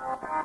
Hey,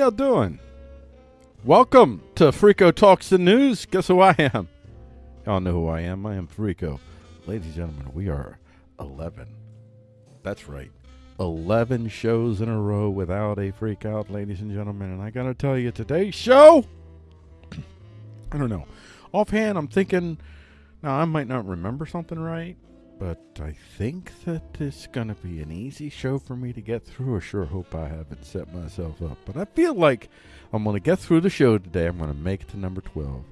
y'all doing? Welcome to Freako Talks the News. Guess who I am? Y'all know who I am. I am Freako. Ladies and gentlemen, we are 11. That's right. 11 shows in a row without a freak out, ladies and gentlemen. And I got to tell you, today's show, I don't know. Offhand, I'm thinking, now I might not remember something right, but I think that it's going to be an easy show for me to get through. I sure hope I haven't set myself up. But I feel like I'm going to get through the show today. I'm going to make it to number 12.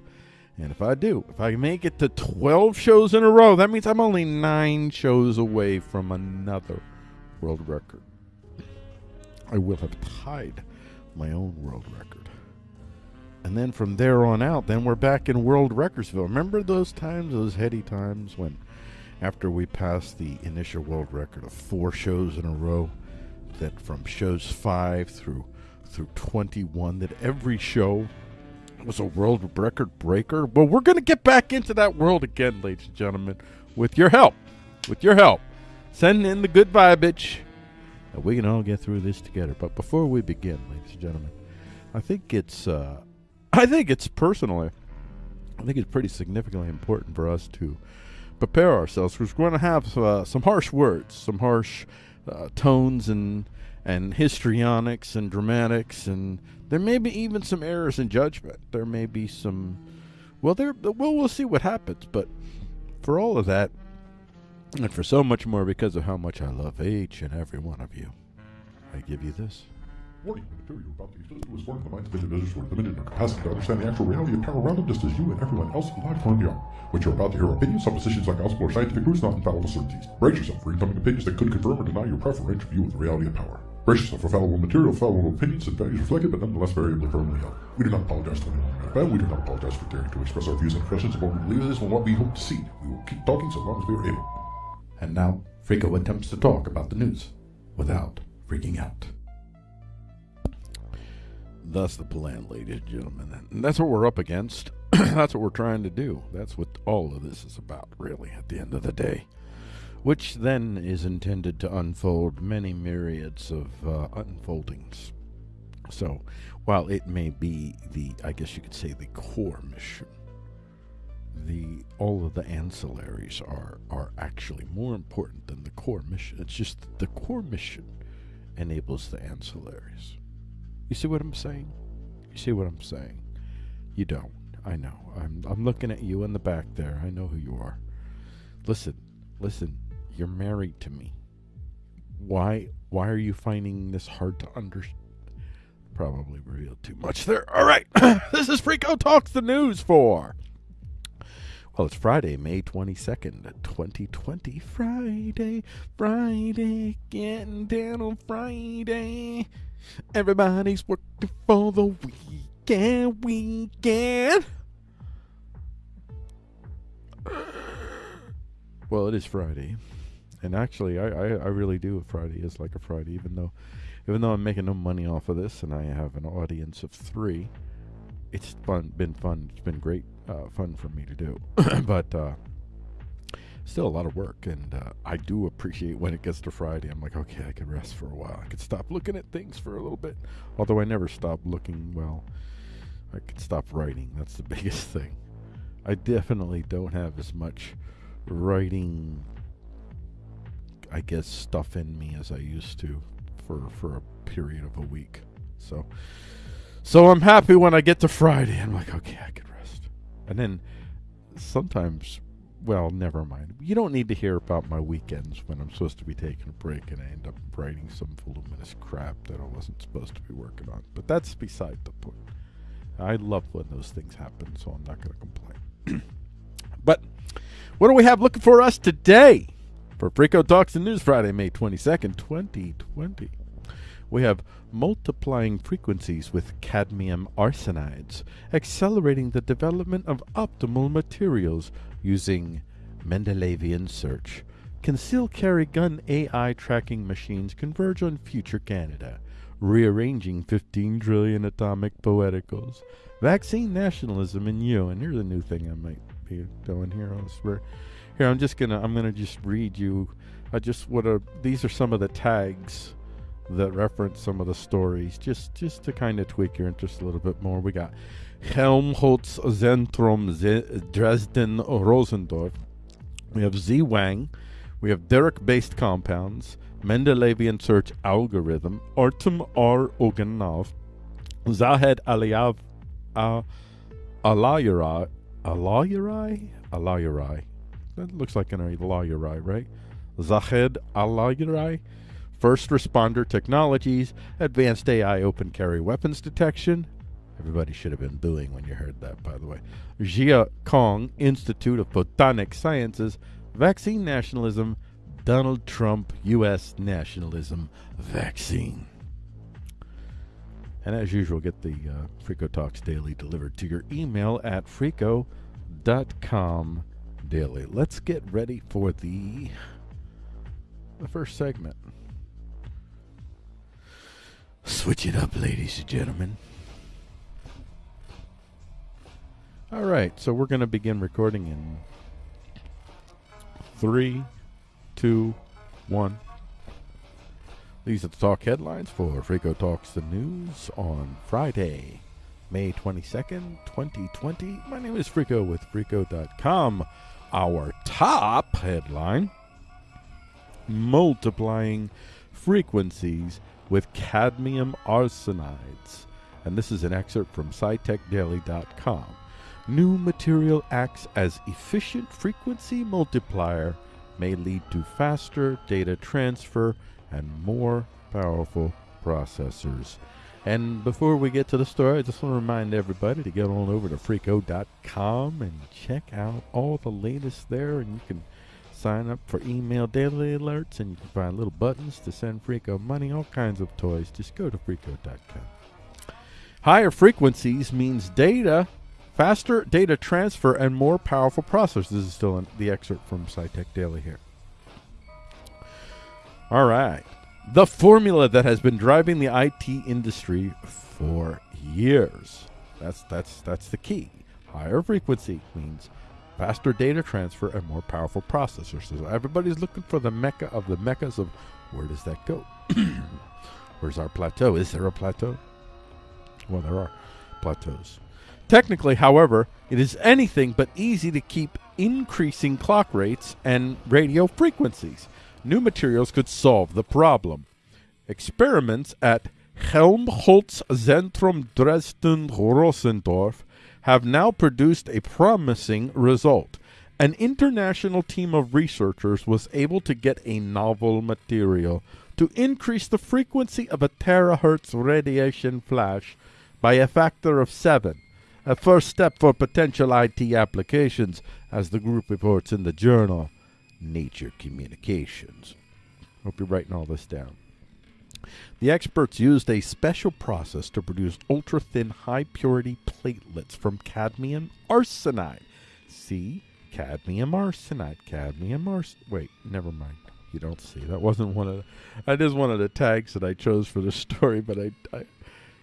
And if I do, if I make it to 12 shows in a row, that means I'm only nine shows away from another world record. I will have tied my own world record. And then from there on out, then we're back in World Recordsville. Remember those times, those heady times when after we passed the initial world record of four shows in a row, that from shows five through through 21, that every show was a world record breaker. Well, we're going to get back into that world again, ladies and gentlemen, with your help. With your help. Send in the good vibage, and we can all get through this together. But before we begin, ladies and gentlemen, I think it's, uh, I think it's personally, I think it's pretty significantly important for us to prepare ourselves because we're going to have uh, some harsh words, some harsh uh, tones and and histrionics and dramatics and there may be even some errors in judgment. There may be some well there well we'll see what happens, but for all of that and for so much more because of how much I love each and every one of you, I give you this. Warning, the material you're about to use was formed the minds of individuals who are limited in their capacity to understand the actual reality of power around them just as you and everyone else in life currently are. What you're about to hear are opinions, suppositions, like gospel, or scientific truths, not infallible certainties. Brace yourself for incoming opinions that could confirm or deny your preferential view of the reality of power. Brace yourself for fallible material, fallible opinions, and values reflected, but nonetheless variably firmly held. We do not apologize to anyone who bad. We do not apologize for daring to express our views and impressions of what we believe is and what we hope to see. We will keep talking so long as we are able. And now, Frico attempts to talk about the news without freaking out. Thus the plan, ladies and gentlemen. And that's what we're up against. that's what we're trying to do. That's what all of this is about, really, at the end of the day. Which then is intended to unfold many myriads of uh, unfoldings. So, while it may be the, I guess you could say, the core mission, the all of the ancillaries are are actually more important than the core mission. It's just the core mission enables the ancillaries. You see what I'm saying? You see what I'm saying? You don't. I know. I'm I'm looking at you in the back there. I know who you are. Listen, listen. You're married to me. Why why are you finding this hard to understand? Probably revealed too much there. All right. this is Freako Talks the News for. Well, it's Friday, May 22nd, 2020. Friday, Friday, getting down on Friday. Everybody's working for the weekend, weekend. Well, it is Friday, and actually, I, I, I really do. Friday is like a Friday, even though, even though I'm making no money off of this, and I have an audience of three. It's fun, been fun. It's been great, uh, fun for me to do, but uh, still a lot of work, and uh, I do appreciate when it gets to Friday. I'm like, okay, I can rest for a while. I could stop looking at things for a little bit. Although I never stop looking. Well, I could stop writing. That's the biggest thing. I definitely don't have as much writing, I guess, stuff in me as I used to for for a period of a week. So, so I'm happy when I get to Friday. I'm like, okay, I can rest. And then sometimes well, never mind. You don't need to hear about my weekends when I'm supposed to be taking a break and I end up writing some voluminous crap that I wasn't supposed to be working on. But that's beside the point. I love when those things happen, so I'm not going to complain. but what do we have looking for us today for Frico Talks and News Friday, May 22nd, 2020? We have multiplying frequencies with cadmium arsenides, accelerating the development of optimal materials using Mendelevian search. Concealed carry gun AI tracking machines converge on future Canada, rearranging 15 trillion atomic poeticals. Vaccine nationalism in you. And here's a new thing I might be doing here. I swear. Here, I'm just gonna I'm gonna just read you. I just what are these are some of the tags that reference some of the stories, just just to kind of tweak your interest a little bit more. We got Helmholtz Zentrum Dresden Rossendorf. We have Z Wang. We have Dirac based compounds, Mendelevian search algorithm, Artem R. Oganov, Zahed Aliav uh, Alayari, Alayari, Alayari. That looks like an Alayari, right? Zahed Allahyari, First Responder Technologies, Advanced AI Open Carry Weapons Detection. Everybody should have been booing when you heard that, by the way. Jia Kong Institute of Botanic Sciences, Vaccine Nationalism, Donald Trump U.S. Nationalism Vaccine. And as usual, get the uh, Frico Talks Daily delivered to your email at frico.com daily. Let's get ready for the the first segment. Switch it up, ladies and gentlemen. All right, so we're going to begin recording in three, two, one. These are the talk headlines for Frico Talks the News on Friday, May 22nd, 2020. My name is Frico with Frico.com. Our top headline multiplying frequencies with cadmium arsenides. And this is an excerpt from SciTechDaily.com. New material acts as efficient frequency multiplier, may lead to faster data transfer and more powerful processors. And before we get to the story, I just want to remind everybody to get on over to Frico.com and check out all the latest there. And you can sign up for email daily alerts and you can find little buttons to send Frico money, all kinds of toys. Just go to Frico.com. Higher frequencies means data, faster data transfer, and more powerful processors. This is still in the excerpt from SciTech Daily here. All right. The formula that has been driving the IT industry for years. That's that's that's the key. Higher frequency means faster data transfer and more powerful processors. So everybody's looking for the mecca of the meccas of where does that go? Where's our plateau? Is there a plateau? Well, there are plateaus. Technically, however, it is anything but easy to keep increasing clock rates and radio frequencies. New materials could solve the problem. Experiments at Helmholtz Zentrum Dresden Rossendorf have now produced a promising result. An international team of researchers was able to get a novel material to increase the frequency of a terahertz radiation flash by a factor of seven, a first step for potential IT applications, as the group reports in the journal Nature Communications. Hope you're writing all this down. The experts used a special process to produce ultra thin, high purity platelets from cadmium arsenide. See? Cadmium arsenide. Cadmium arsenide. Wait, never mind. You don't see. That wasn't one of the. That is one of the tags that I chose for the story, but I, I.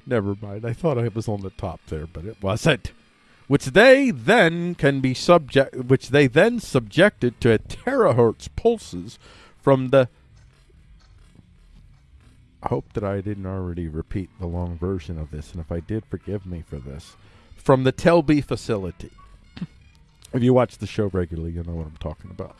Never mind. I thought I was on the top there, but it wasn't. Which they then can be subject. Which they then subjected to terahertz pulses from the I hope that I didn't already repeat the long version of this, and if I did, forgive me for this. From the TELBE facility. if you watch the show regularly, you know what I'm talking about.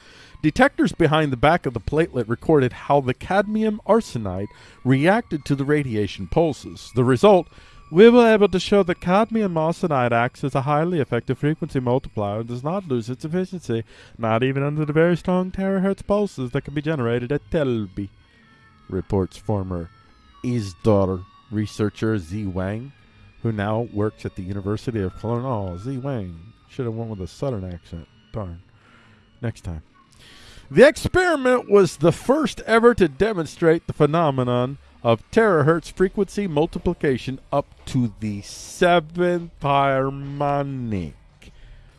Detectors behind the back of the platelet recorded how the cadmium arsenide reacted to the radiation pulses. The result we were able to show that cadmium arsenide acts as a highly effective frequency multiplier and does not lose its efficiency, not even under the very strong terahertz pulses that can be generated at TELBE, reports former ISDOR researcher Z Wang, who now works at the University of Cologne. Oh, Z Wang. Should have went with a southern accent. Darn. Next time. The experiment was the first ever to demonstrate the phenomenon of terahertz frequency multiplication up to the seventh harmonic,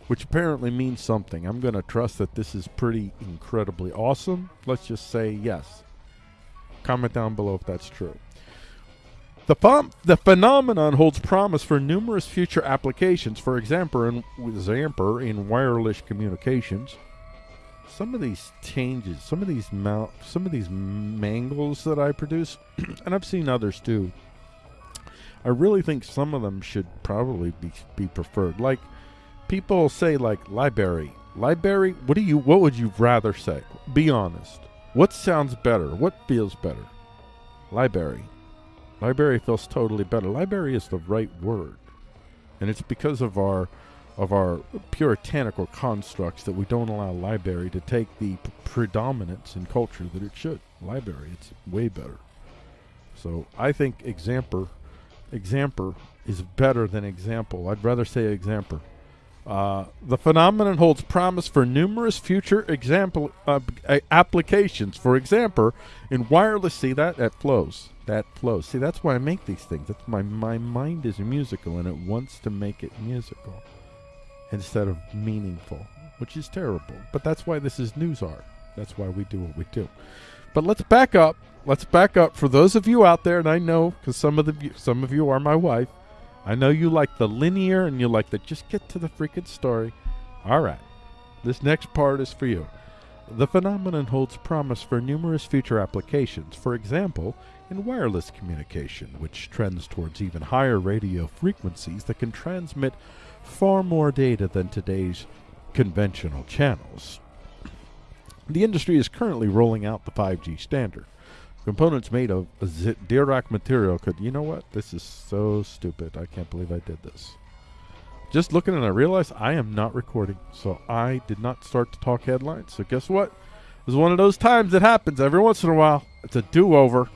which apparently means something. I'm going to trust that this is pretty incredibly awesome. Let's just say yes. Comment down below if that's true. The, the phenomenon holds promise for numerous future applications. For example, in, Zamper in wireless communications, some of these changes, some of these mount, some of these mangles that I produce, and I've seen others too. I really think some of them should probably be be preferred. Like people say, like library, library. What do you? What would you rather say? Be honest. What sounds better? What feels better? Library. Library feels totally better. Library is the right word. And it's because of our of our puritanical constructs that we don't allow library to take the predominance in culture that it should. Library, it's way better. So I think examper, examper is better than example. I'd rather say examper. Uh, the phenomenon holds promise for numerous future example uh, applications. For example, in wireless, see that that flows, that flows. See, that's why I make these things. That's my my mind is musical and it wants to make it musical instead of meaningful, which is terrible. But that's why this is news art. That's why we do what we do. But let's back up. Let's back up for those of you out there, and I know because some of the some of you are my wife. I know you like the linear and you like the just get to the freaking story. All right, this next part is for you. The phenomenon holds promise for numerous future applications. For example, in wireless communication, which trends towards even higher radio frequencies that can transmit far more data than today's conventional channels. The industry is currently rolling out the 5G standard. Components made of Dirac material could, you know what? This is so stupid. I can't believe I did this. Just looking and I realized I am not recording, so I did not start to talk headlines. So guess what? It was one of those times that happens every once in a while. It's a do-over.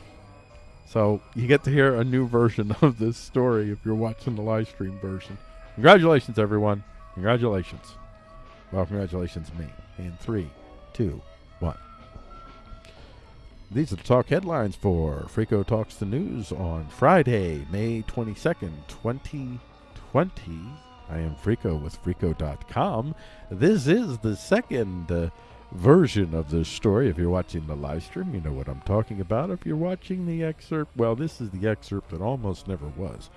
So you get to hear a new version of this story if you're watching the live stream version. Congratulations, everyone. Congratulations. Well, congratulations, me. In three, two, one. These are the talk headlines for Frico Talks the News on Friday, May 22nd, 2020. I am Frico with Frico.com. This is the second uh, version of this story. If you're watching the live stream, you know what I'm talking about. If you're watching the excerpt, well, this is the excerpt that almost never was.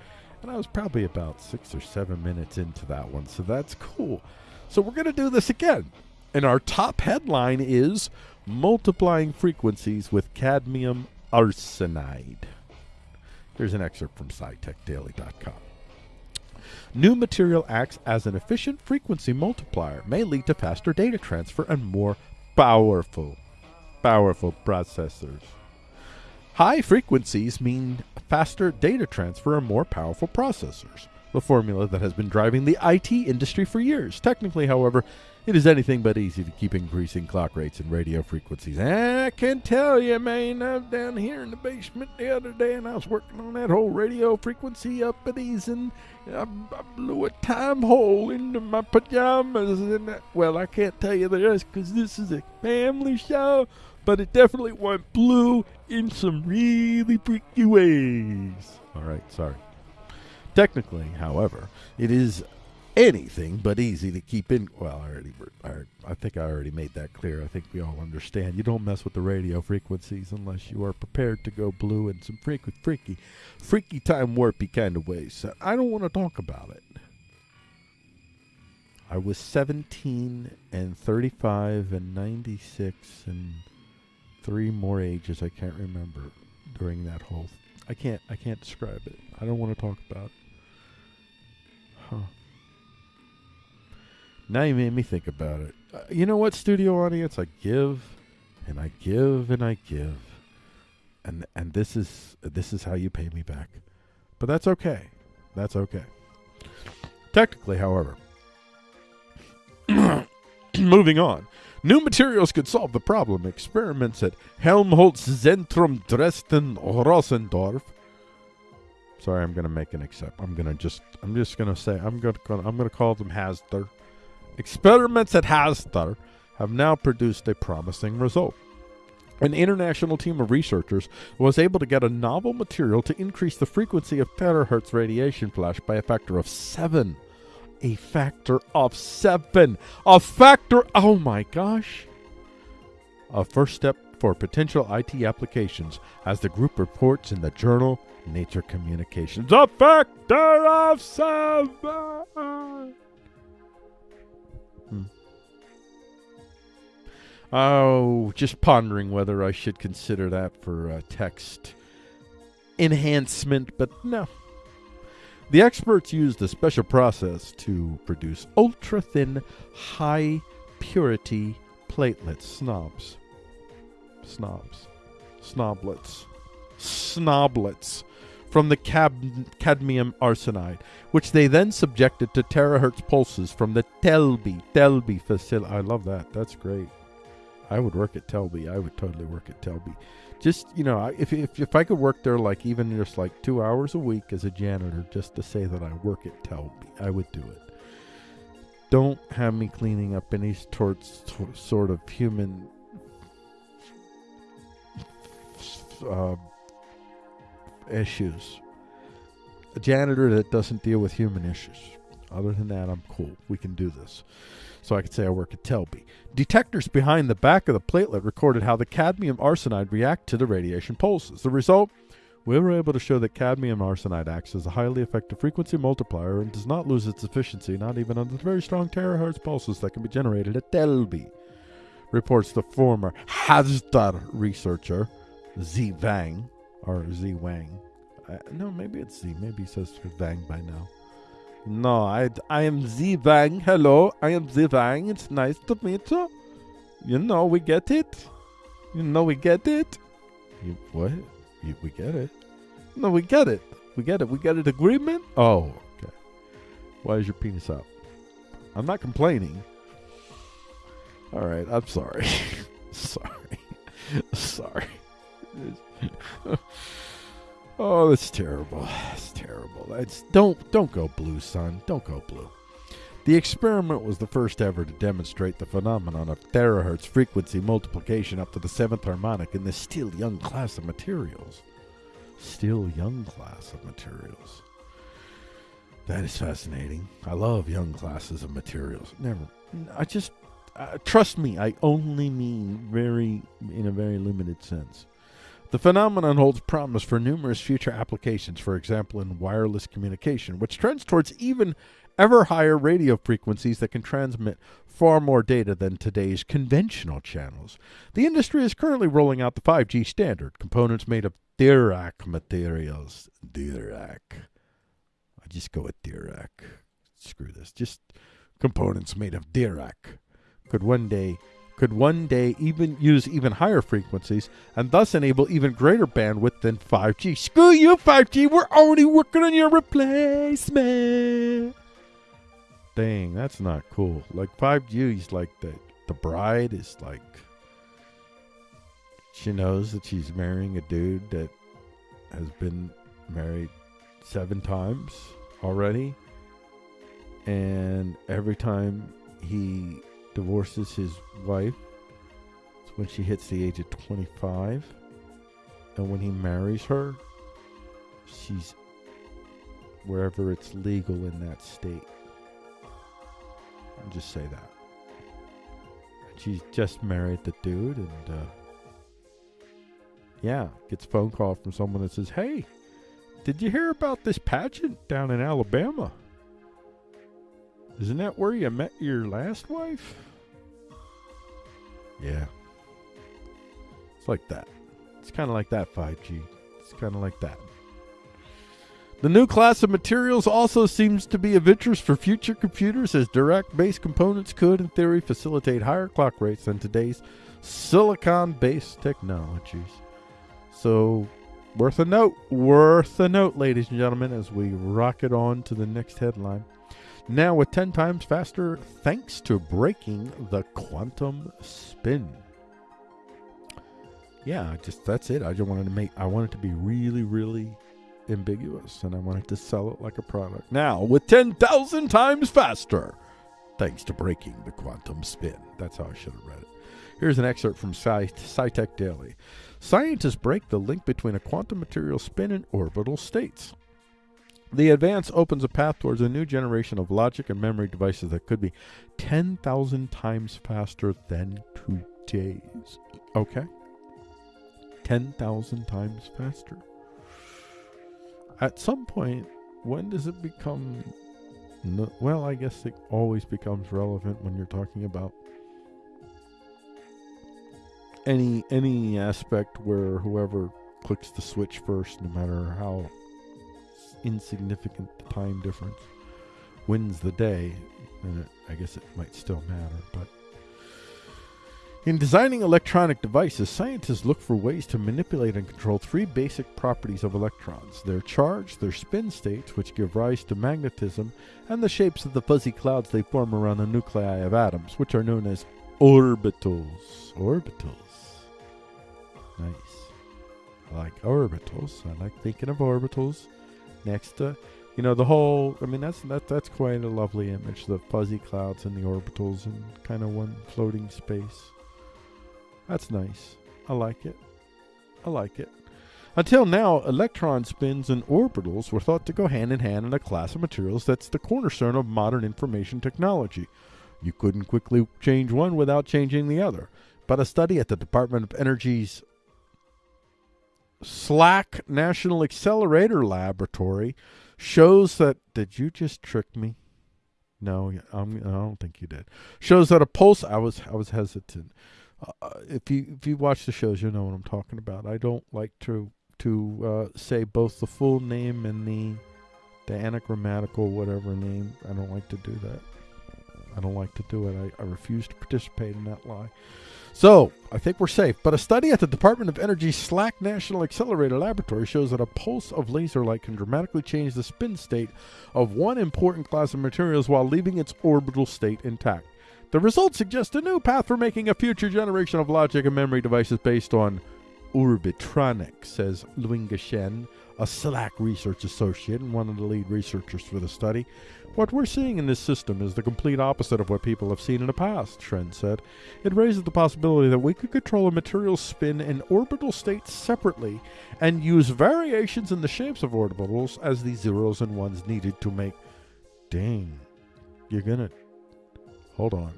And I was probably about six or seven minutes into that one, so that's cool. So we're going to do this again. And our top headline is Multiplying Frequencies with Cadmium Arsenide. Here's an excerpt from SciTechDaily.com. New material acts as an efficient frequency multiplier, may lead to faster data transfer and more powerful, powerful processors. High frequencies mean faster data transfer and more powerful processors, the formula that has been driving the IT industry for years. Technically, however, it is anything but easy to keep increasing clock rates and radio frequencies. And I can tell you, man, I was down here in the basement the other day and I was working on that whole radio frequency uppity and I, I blew a time hole into my pajamas. And I, well, I can't tell you the rest because this is a family show, but it definitely went blue in some really freaky ways. All right, sorry. Technically, however, it is anything but easy to keep in. Well, I already, I, I think I already made that clear. I think we all understand. You don't mess with the radio frequencies unless you are prepared to go blue in some freaky, freaky, freaky time warpy kind of ways. So I don't want to talk about it. I was 17 and 35 and 96 and three more ages I can't remember during that whole. I can't. I can't describe it. I don't want to talk about it. Huh. Now you made me think about it. Uh, you know what, studio audience? I give, and I give, and I give, and and this is this is how you pay me back. But that's okay. That's okay. Technically, however, moving on. New materials could solve the problem. Experiments at Helmholtz Zentrum Dresden Rossendorf. Sorry, I'm gonna make an except. I'm gonna just. I'm just gonna say. I'm gonna. I'm gonna call them Hasder. Experiments at Hasder have now produced a promising result. An international team of researchers was able to get a novel material to increase the frequency of terahertz radiation flash by a factor of seven. A factor of seven. A factor. Oh my gosh. A first step for potential IT applications, as the group reports in the journal Nature Communications. A factor of seven. Hmm. Oh, just pondering whether I should consider that for text enhancement, but no. The experts used a special process to produce ultra thin, high purity platelet snobs. snobs, snoblets, snoblets from the cadmium arsenide, which they then subjected to terahertz pulses from the TELBE TELBE facility. I love that. That's great. I would work at TELBE. I would totally work at TELBE. Just you know, if if if I could work there like even just like two hours a week as a janitor, just to say that I work at TELBE, I would do it. Don't have me cleaning up any sorts sort of human uh, issues. A janitor that doesn't deal with human issues. Other than that, I'm cool. We can do this. So I could say I work at TELBE. Detectors behind the back of the platelet recorded how the cadmium arsenide react to the radiation pulses. The result, we were able to show that cadmium arsenide acts as a highly effective frequency multiplier and does not lose its efficiency, not even under the very strong terahertz pulses that can be generated at TELBE. Reports the former Hasdar researcher, Z Vang, or Z Wang. Uh, no, maybe it's Z. Maybe he says Vang by now. No, I, I am Z Vang. Hello, I am Z Vang. It's nice to meet you. You know, we get it. You know, we get it. You, what? You, we get it. No, we get it. We get it. We get an agreement. Oh, okay. Why is your penis out? I'm not complaining. All right, I'm sorry. sorry. sorry. oh, that's terrible. That's terrible. That's don't don't go blue, son. Don't go blue. The experiment was the first ever to demonstrate the phenomenon of terahertz frequency multiplication up to the seventh harmonic in this still young class of materials. Still young class of materials. That is fascinating. I love young classes of materials. Never. I just uh, trust me. I only mean very in a very limited sense. The phenomenon holds promise for numerous future applications, for example, in wireless communication, which trends towards even ever higher radio frequencies that can transmit far more data than today's conventional channels. The industry is currently rolling out the 5G standard, components made of Dirac materials. Dirac. I just go with Dirac. Screw this. Just components made of Dirac could one day could one day even use even higher frequencies and thus enable even greater bandwidth than 5G. Screw you 5G, we're already working on your replacement. Dang, that's not cool. Like 5G is like the the bride is like she knows that she's marrying a dude that has been married 7 times already. And every time he divorces his wife. It's when she hits the age of 25. And when he marries her, she's wherever it's legal in that state. I'll just say that. She's just married the dude and uh, yeah, gets a phone call from someone that says, Hey, did you hear about this pageant down in Alabama? Isn't that where you met your last wife? Yeah. It's like that. It's kind of like that 5G. It's kind of like that. The new class of materials also seems to be of interest for future computers as Dirac based components could, in theory, facilitate higher clock rates than today's silicon based technologies. So, worth a note, worth a note, ladies and gentlemen, as we rocket on to the next headline. Now with 10 times faster thanks to breaking the quantum spin. Yeah, just that's it. I just wanted to make I wanted to be really really ambiguous and I wanted to sell it like a product. Now with 10,000 times faster thanks to breaking the quantum spin. That's how I should have read it. Here's an excerpt from Sci- SciTech Daily. Scientists break the link between a quantum material spin and orbital states. The advance opens a path towards a new generation of logic and memory devices that could be 10,000 times faster than today's. Okay? 10,000 times faster. At some point, when does it become. No, well, I guess it always becomes relevant when you're talking about any any aspect where whoever clicks the switch first, no matter how insignificant time difference wins the day, it, I guess it might still matter. But In designing electronic devices, scientists look for ways to manipulate and control three basic properties of electrons their charge, their spin states, which give rise to magnetism, and the shapes of the fuzzy clouds they form around the nuclei of atoms, which are known as orbitals. Orbitals. Nice. I like orbitals. I like thinking of orbitals next to you know the whole i mean that's that, that's quite a lovely image the fuzzy clouds and the orbitals and kind of one floating space. That's nice. I like it. I like it. Until now electron spins and orbitals were thought to go hand in hand in a class of materials that's the cornerstone of modern information technology. You couldn't quickly change one without changing the other. But a study at the department of energy's SLAC National Accelerator Laboratory shows that. Did you just trick me? No, I'm, I don't think you did. Shows that a pulse. I was I was hesitant. Uh, if you if you watch the shows, you know what I'm talking about. I don't like to to uh, say both the full name and the the anagrammatical whatever name. I don't like to do that. I don't like to do it. I, I refuse to participate in that lie. So, I think we're safe. But a study at the Department of Energy's SLAC National Accelerator Laboratory shows that a pulse of laser light can dramatically change the spin state of one important class of materials while leaving its orbital state intact. The results suggest a new path for making a future generation of logic and memory devices based on orbitronics, says Luinga Shen, a SLAC research associate and one of the lead researchers for the study. What we're seeing in this system is the complete opposite of what people have seen in the past, Shen said. It raises the possibility that we could control a material's spin and orbital states separately and use variations in the shapes of orbitals as the zeros and ones needed to make. Dang. You're gonna. Hold on.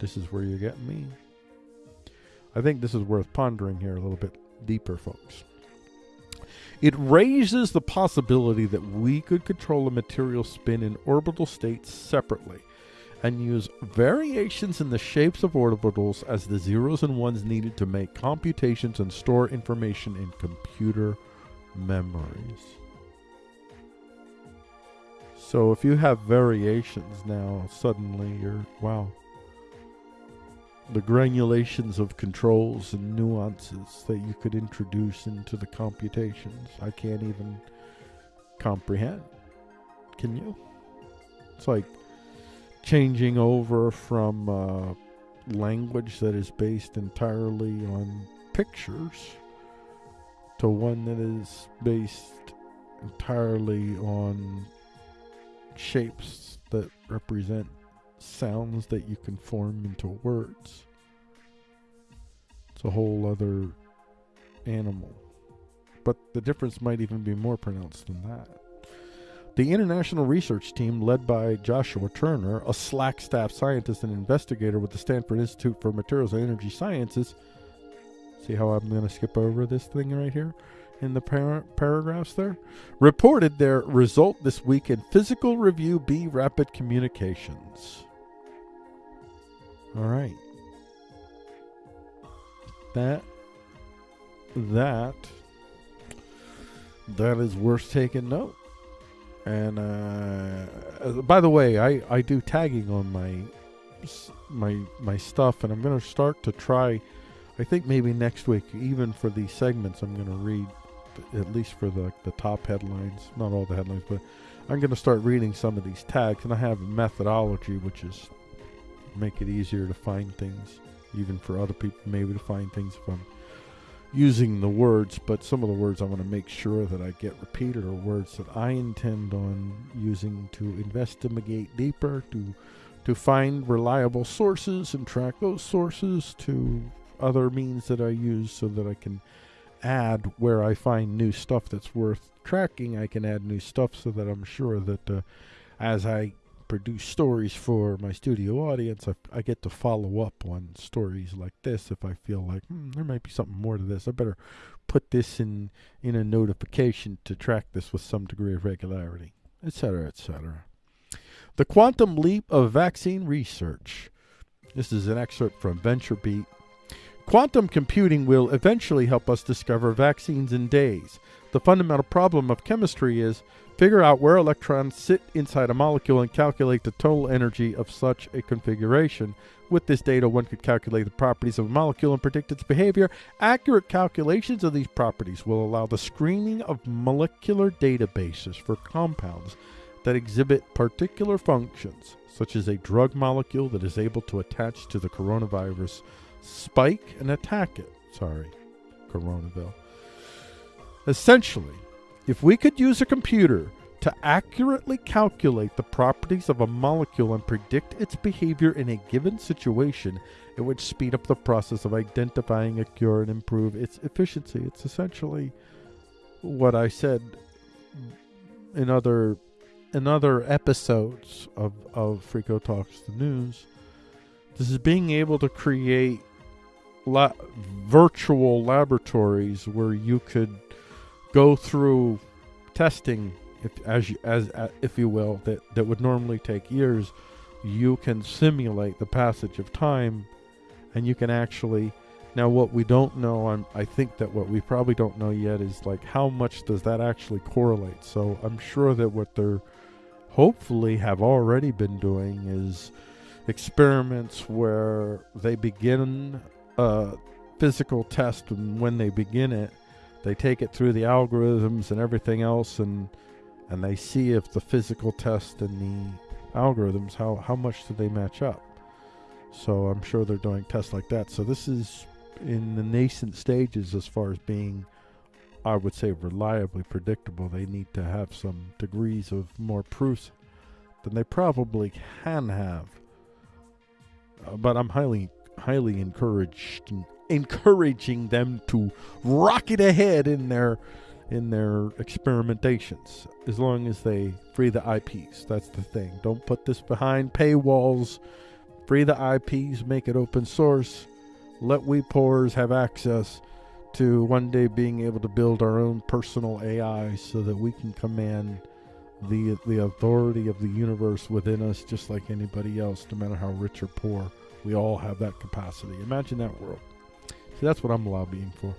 This is where you're getting me. I think this is worth pondering here a little bit deeper, folks. It raises the possibility that we could control a material spin in orbital states separately and use variations in the shapes of orbitals as the zeros and ones needed to make computations and store information in computer memories. So if you have variations now, suddenly you're, wow, the granulations of controls and nuances that you could introduce into the computations. I can't even comprehend. Can you? It's like changing over from uh, language that is based entirely on pictures to one that is based entirely on shapes that represent sounds that you can form into words. It's a whole other animal. But the difference might even be more pronounced than that. The international research team, led by Joshua Turner, a SLAC staff scientist and investigator with the Stanford Institute for Materials and Energy Sciences, see how I'm going to skip over this thing right here? in the par- paragraphs there, reported their result this week in Physical Review B Rapid Communications. All right. That that that is worth taking note. And uh, uh, by the way, I I do tagging on my my my stuff, and I'm to start to try. I think maybe next week, even for these segments, I'm to read at least for the the top headlines, not all the headlines, but I'm to start reading some of these tags, and I have a methodology which is make it easier to find things, even for other people, maybe to find things if I'm using the words. But some of the words I want to make sure that I get repeated are words that I intend on using to investigate deeper, to to find reliable sources and track those sources to other means that I use so that I can add where I find new stuff that's worth tracking. I can add new stuff so that I'm sure that uh, as I produce stories for my studio audience, I, I, get to follow up on stories like this if I feel like hmm, there might be something more to this. I better put this in in a notification to track this with some degree of regularity, etc., etc. The quantum leap of vaccine research. This is an excerpt from VentureBeat. Quantum computing will eventually help us discover vaccines in days. The fundamental problem of chemistry is figure out where electrons sit inside a molecule and calculate the total energy of such a configuration. With this data, one could calculate the properties of a molecule and predict its behavior. Accurate calculations of these properties will allow the screening of molecular databases for compounds that exhibit particular functions, such as a drug molecule that is able to attach to the coronavirus spike and attack it. Sorry, coronaville. Essentially, if we could use a computer to accurately calculate the properties of a molecule and predict its behavior in a given situation, it would speed up the process of identifying a cure and improve its efficiency. It's essentially what I said in other in other episodes of, of Frico Talks the News. This is being able to create la- virtual laboratories where you could go through testing if as you, as uh, if you will that that would normally take years you can simulate the passage of time and you can actually now what we don't know I'm, i think that what we probably don't know yet is like how much does that actually correlate? So i'm sure that what they're hopefully have already been doing is experiments where they begin a physical test and when they begin it they take it through the algorithms and everything else and and they see if the physical test and the algorithms how how much do they match up. So i'm sure they're doing tests like that. So this is in the nascent stages as far as being i would say reliably predictable. They need to have some degrees of more proofs than they probably can have. Uh, but i'm highly highly encouraged encouraging them to rocket ahead in their in their experimentations as long as they free the IPs. That's the thing. Don't put this behind paywalls. Free the IPs, make it open source. Let we poors have access to one day being able to build our own personal AI so that we can command the the authority of the universe within us just like anybody else, no matter how rich or poor. We all have that capacity. Imagine that world. That's what I'm lobbying for.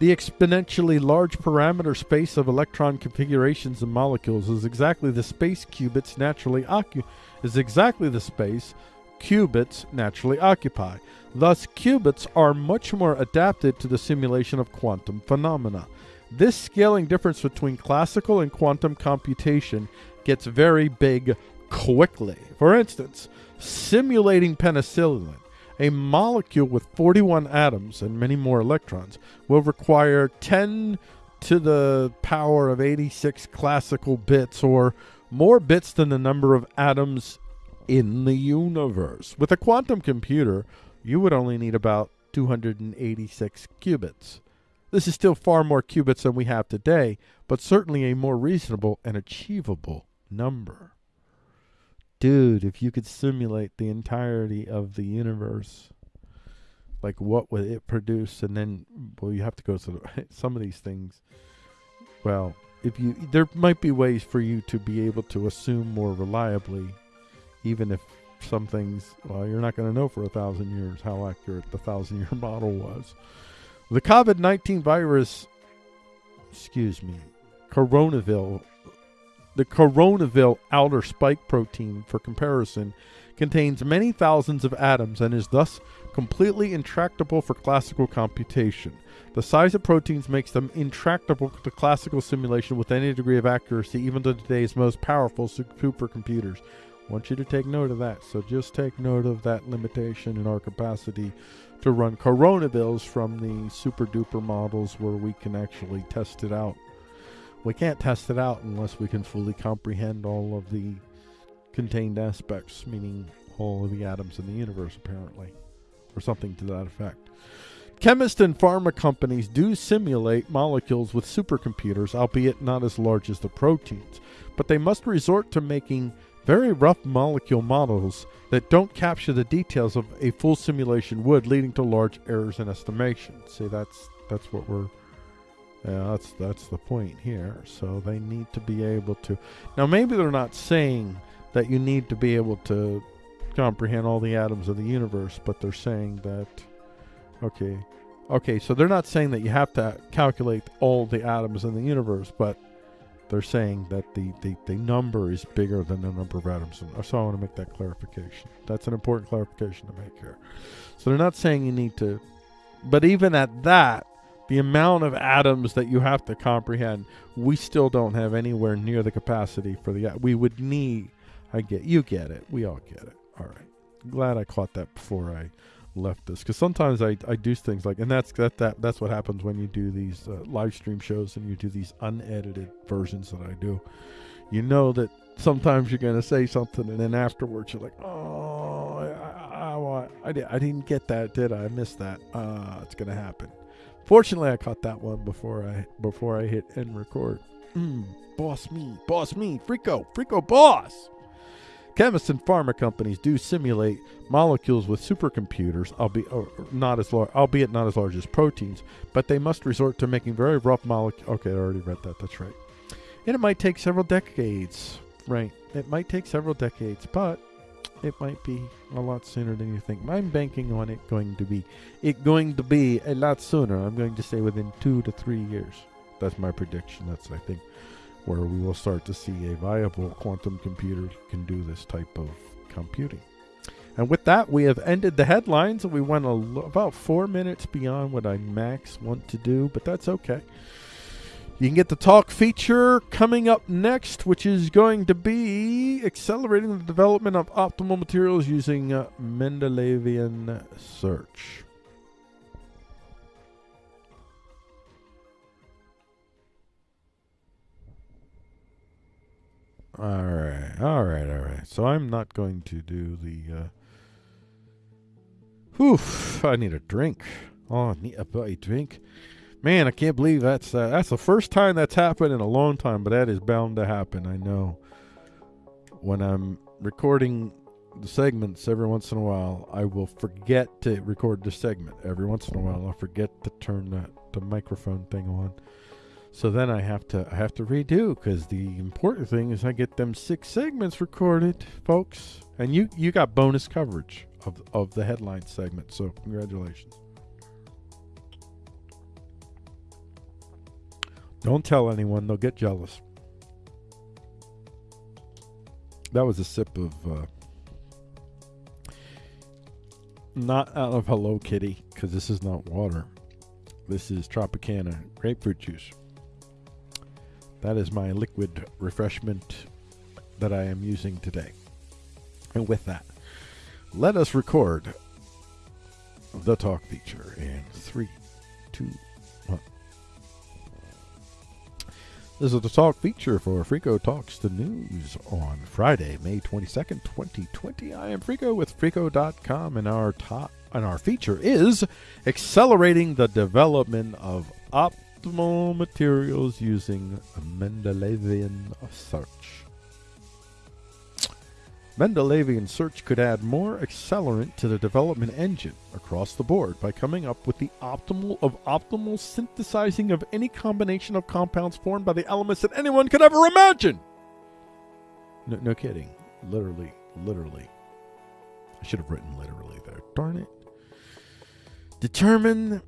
The exponentially large parameter space of electron configurations and molecules is exactly the space qubits naturally occu- is exactly the space qubits naturally occupy. Thus, qubits are much more adapted to the simulation of quantum phenomena. This scaling difference between classical and quantum computation gets very big quickly. For instance, simulating penicillin a molecule with 41 atoms and many more electrons will require 10 to the power of 86 classical bits, or more bits than the number of atoms in the universe. With a quantum computer, you would only need about 286 qubits. This is still far more qubits than we have today, but certainly a more reasonable and achievable number dude, if you could simulate the entirety of the universe, like what would it produce? And then, well, you have to go through some of these things. Well, if you, there might be ways for you to be able to assume more reliably, even if some things, well, you're not going to know for a thousand years how accurate the thousand year model was. The COVID 19 virus, excuse me, coronaville the coronaville outer spike protein, for comparison, contains many thousands of atoms and is thus completely intractable for classical computation. The size of proteins makes them intractable to classical simulation with any degree of accuracy, even to today's most powerful supercomputers. I want you to take note of that. So just take note of that limitation in our capacity to run coronavilles from the super duper models where we can actually test it out we can't test it out unless we can fully comprehend all of the contained aspects, meaning all of the atoms in the universe, apparently, or something to that effect. Chemists and pharma companies do simulate molecules with supercomputers, albeit not as large as the proteins, but they must resort to making very rough molecule models that don't capture the details of a full simulation would, leading to large errors in estimation. See, that's that's what we're yeah, that's that's the point here. So they need to be able to. Now, maybe they're not saying that you need to be able to comprehend all the atoms of the universe, but they're saying that. Okay, okay. So they're not saying that you have to calculate all the atoms in the universe, but they're saying that the, the, the number is bigger than the number of atoms. So I want to make that clarification. That's an important clarification to make here. So they're not saying you need to, but even at that, the amount of atoms that you have to comprehend, we still don't have anywhere near the capacity for the. We would need. I get you get it. We all get it. All right. Glad I caught that before I left this because sometimes I, I do things like and that's that, that that's what happens when you do these uh, live stream shows and you do these unedited versions that I do. You know that sometimes you're going to say something and then afterwards you're like, oh, I, I, I, I, didn't get that, did I? I missed that. Uh, it's going to happen. Fortunately, I caught that one before I before I hit end record. Mm, boss me, boss me, Frico, Frico boss. Chemists and pharma companies do simulate molecules with supercomputers, albeit not as large, albeit not as large as proteins, but they must resort to making very rough molecules. Okay, I already read that. That's right. And it might take several decades. Right. It might take several decades, but it might be a lot sooner than you think. I'm banking on it going to be it going to be a lot sooner. I'm going to say within two to three years. That's my prediction. That's I think where we will start to see a viable quantum computer can do this type of computing. And with that, we have ended the headlines. We went about four minutes beyond what I max want to do, but that's okay. You can get the talk feature coming up next, which is going to be accelerating the development of optimal materials using uh, Mendelevian search. All right, all right, all right. So I'm not going to do the. Uh, whew, I need a drink. Oh, I need a buddy drink. Man, I can't believe that's uh, that's the first time that's happened in a long time, but that is bound to happen. I know. When I'm recording the segments every once in a while, I will forget to record the segment. Every once in a while, I'll forget to turn the, the microphone thing on. So then I have to I have to redo because the important thing is I get them six segments recorded, folks. And you you got bonus coverage of of the headline segment. So congratulations. Don't tell anyone, they'll get jealous. That was a sip of uh, not out of Hello Kitty because this is not water. This is Tropicana grapefruit juice. That is my liquid refreshment that I am using today. And with that, let us record the talk feature in three, two, This is the talk feature for Frico Talks the News on Friday, May 22nd, 2020. I am Frico with Frico.com, and our top and our feature is accelerating the development of optimal materials using Mendelevian search. Mendelevian search could add more accelerant to the development engine across the board by coming up with the optimal of optimal synthesizing of any combination of compounds formed by the elements that anyone could ever imagine. No, no kidding. Literally, literally. I should have written literally there. Darn it. Determine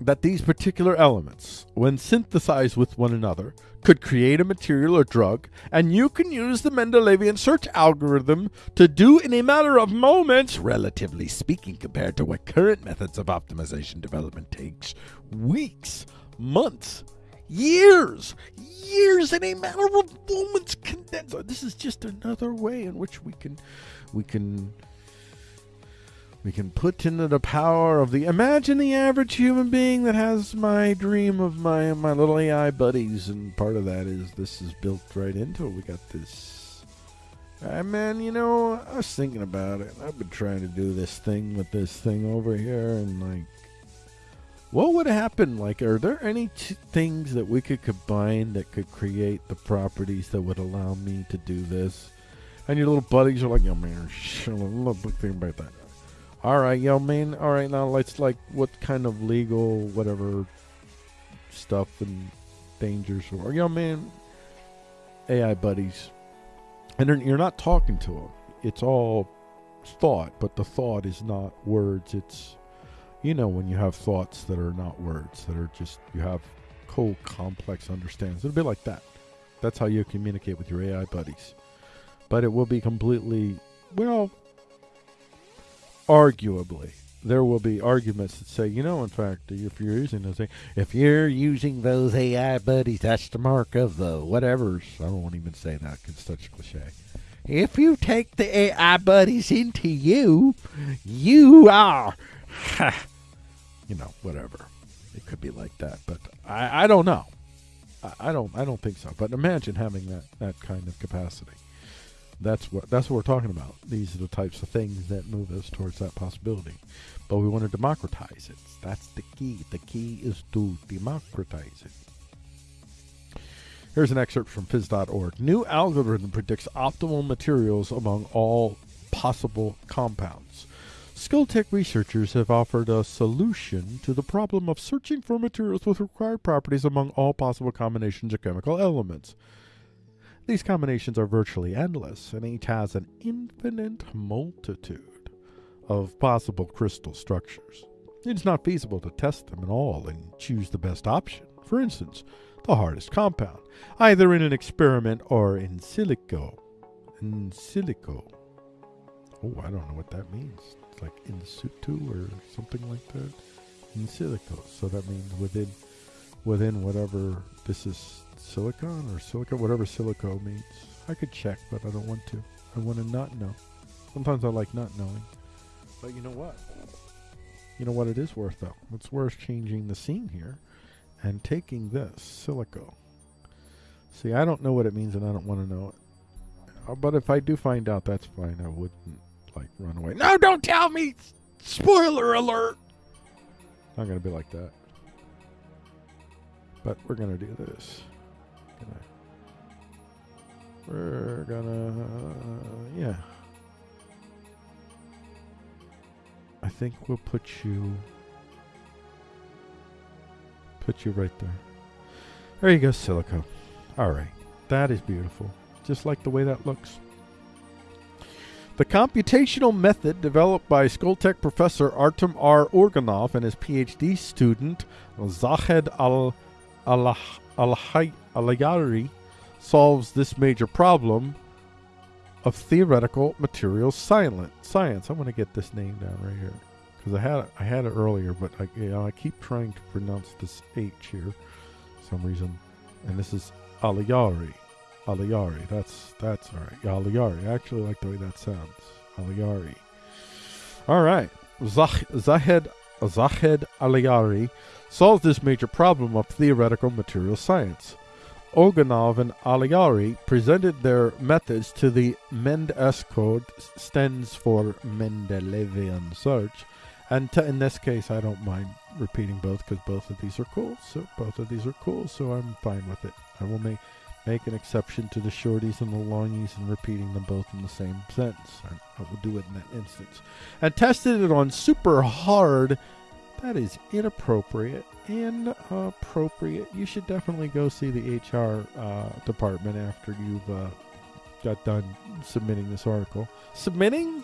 that these particular elements, when synthesized with one another, could create a material or drug, and you can use the Mendelevian search algorithm to do in a matter of moments, relatively speaking, compared to what current methods of optimization development takes weeks, months, years, years in a matter of moments condensed. This is just another way in which we can we can we can put into the power of the imagine the average human being that has my dream of my my little AI buddies, and part of that is this is built right into it. We got this. Uh, man, you know, I was thinking about it. I've been trying to do this thing with this thing over here, and like, what would happen? Like, are there any things that we could combine that could create the properties that would allow me to do this? And your little buddies are like, yo, man, shit, look, think about that. All right, yo, man. All right, now let's like what kind of legal whatever stuff and dangers or yo, man. AI buddies, and you're not talking to them. It's all thought, but the thought is not words. It's you know when you have thoughts that are not words that are just you have cold complex understandings. It'll be like that. That's how you communicate with your AI buddies. But it will be completely, well, arguably, there will be arguments that say, you know, in fact, if you're using those, if you're using those AI buddies, that's the mark of the whatever's. I won't even say that because it's such a cliche. If you take the AI buddies into you, you are, you know, whatever. It could be like that, but I, I don't know. I, I don't I don't think so. But imagine having that that kind of capacity. That's what that's what we're talking about. These are the types of things that move us towards that possibility. But we want to democratize it. That's the key. The key is to democratize it. Here's an excerpt from phys.org. New algorithm predicts optimal materials among all possible compounds. Skoltech researchers have offered a solution to the problem of searching for materials with required properties among all possible combinations of chemical elements. These combinations are virtually endless, and each has an infinite multitude of possible crystal structures. It's not feasible to test them at all and choose the best option. For instance, the hardest compound, either in an experiment or in silico. In silico. Oh, I don't know what that means. It's like in situ or something like that. In silico. So that means within within whatever this is silicon or silica, whatever silico means. I could check, but I don't want to. I want to not know. Sometimes I like not knowing. But you know what? You know what it is worth though? It's worth changing the scene here and taking this silico. See, I don't know what it means and I don't want to know it. Uh, but if I do find out, that's fine. I wouldn't like run away. No, don't tell me. Spoiler alert. Not gonna be like that. But we're gonna do this. We're gonna, uh, yeah. I think we'll put you, put you right there. There you go, silico. All right, that is beautiful. Just like the way that looks. The computational method developed by Skoltech professor Artem R. Oganov and his PhD student Zahed Al Allahyari solves this major problem of theoretical material science. I'm going to get this name down right here because I had it, I had it earlier, but I, you know, I keep trying to pronounce this H here for some reason, and this is Allahyari. Allahyari. That's that's all right. Allahyari. I actually like the way that sounds. Allahyari. All right. Zahed Zahed Allahyari solves this major problem of theoretical material science. Oganov and Allahyari presented their methods to the MendS code, stands for Mendelevian search, and in this case, I don't mind repeating both because both of these are cool. So both of these are cool, so I'm fine with it. I will make make an exception to the shorties and the longies and repeating them both in the same sentence. I, I will do it in that instance. And tested it on super hard. That is inappropriate. Inappropriate. You should definitely go see the HR uh, department after you've uh, got done submitting this article. Submitting?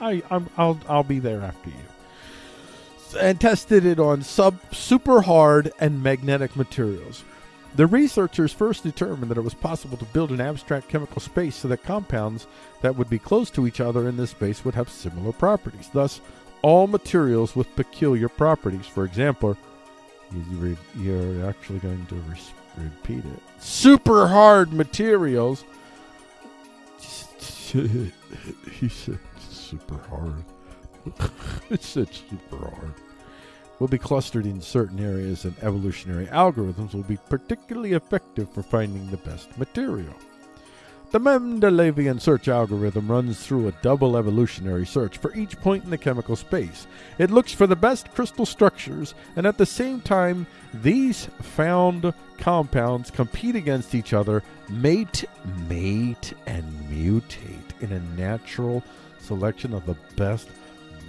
I, I'm, I'll, I'll be there after you. And tested it on sub super hard and magnetic materials. The researchers first determined that it was possible to build an abstract chemical space so that compounds that would be close to each other in this space would have similar properties. Thus, all materials with peculiar properties. For example, you're actually going to re- repeat it. Super hard materials. he said super hard. it said super hard will be clustered in certain areas and evolutionary algorithms will be particularly effective for finding the best material. The Mendelevian search algorithm runs through a double evolutionary search for each point in the chemical space. It looks for the best crystal structures, and at the same time, these found compounds compete against each other, mate, mate, and mutate in a natural selection of the best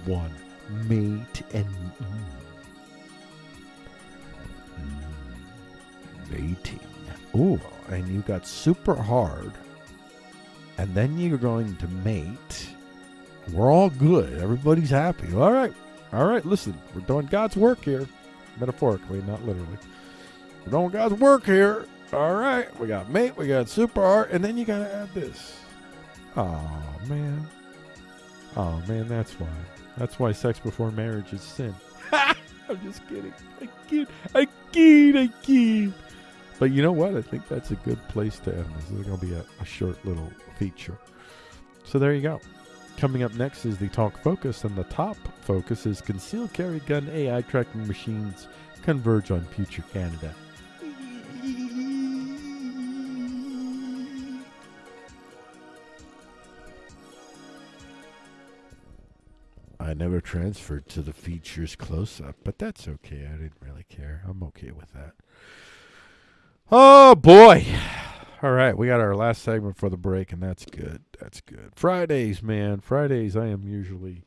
one. Mate and. Mm. mating. Ooh, and you got super hard, and then you're going to mate. We're all good. Everybody's happy. All right. All right, listen, we're doing God's work here. Metaphorically, not literally. We're doing God's work here. All right, we got mate, we got super art, and then you gotta add this. Oh man. Oh man, that's why. That's why sex before marriage is sin. I'm just kidding. I kid. I kid. I kid. But you know what? I think that's a good place to end. This is going to be a, a short little feature. So there you go. Coming up next is the talk focus, and the top focus is concealed carry gun AI tracking machines converge on future Canada. I never transferred to the features close up, but that's okay. I didn't really care. I'm okay with that. Oh boy. All right, we got our last segment for the break, and that's good. That's good. Fridays, man. Fridays I am usually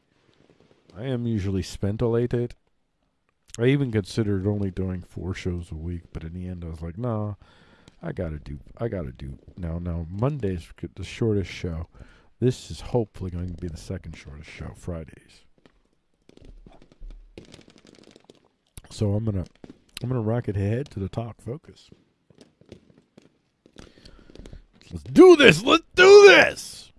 I am usually spentilated. I even considered only doing four shows a week, but in the end I was like, nah, I gotta do I gotta do now now Monday's the shortest show. This is hopefully going to be the second shortest show, Fridays. So I'm gonna I'm gonna rocket ahead to the talk focus. Let's do this. Let's do this.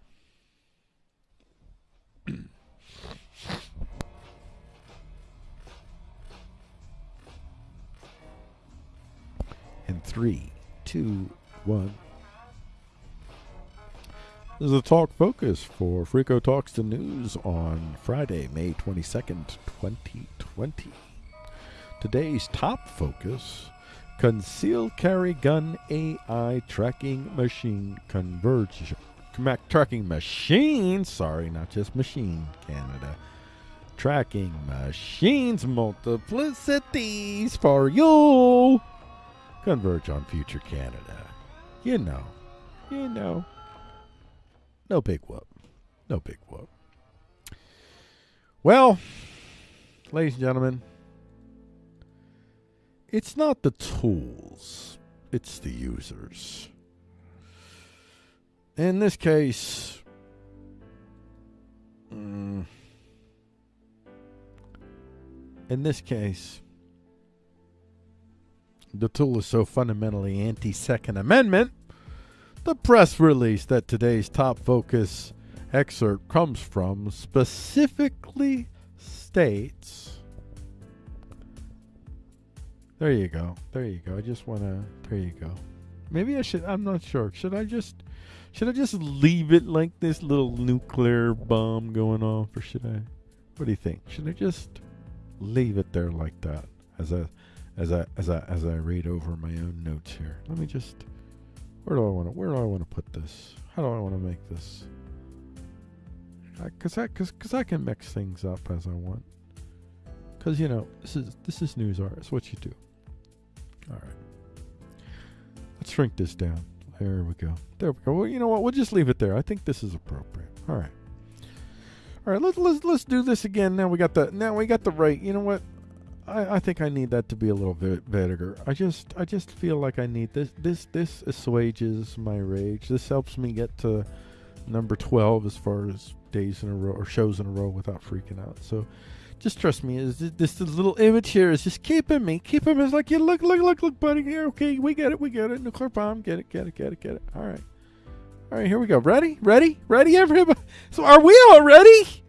In three, two, one. This is a talk focus for Frico Talks the News on Friday, May 22nd, 2020. Today's top focus concealed carry gun AI tracking machine converge. Tracking machine? Sorry not just machine Canada. Tracking machines multiplicities for you. Converge on future Canada. You know you know. No big whoop. No big whoop. Well ladies and gentlemen it's not the tools, it's the users. In this case, mm, in this case, the tool is so fundamentally anti Second Amendment. The press release that today's top focus excerpt comes from specifically states there you go. There you go. I just want to. There you go. Maybe I should. I'm not sure. Should I just. Should I just leave it like this little nuclear bomb going off, or should I? What do you think? Should I just leave it there like that as I, as I, as I, as I read over my own notes here? Let me just. Where do I want to? Where do I want to put this? How do I want to make this? Because I, cause, cause I can mix things up as I want. Because you know, this is this is news art. It's what you do. All right. Let's shrink this down. There we go. There we go. Well, you know what? We'll just leave it there. I think this is appropriate. All right. All right. Let's let's let's do this again. Now we got the now we got the right. You know what? I, I think I need that to be a little bit vinegar. I just I just feel like I need this this this assuages my rage. This helps me get to number twelve as far as days in a row or shows in a row without freaking out. So just trust me. Is this, little image here is just keeping me, keeping me. It's like, yeah, look, look, look, look, buddy. Here, okay, we get it, we get it. Nuclear bomb, get it, get it, get it, get it. All right, all right, here we go. Ready, ready, ready, everybody. So, are we all ready?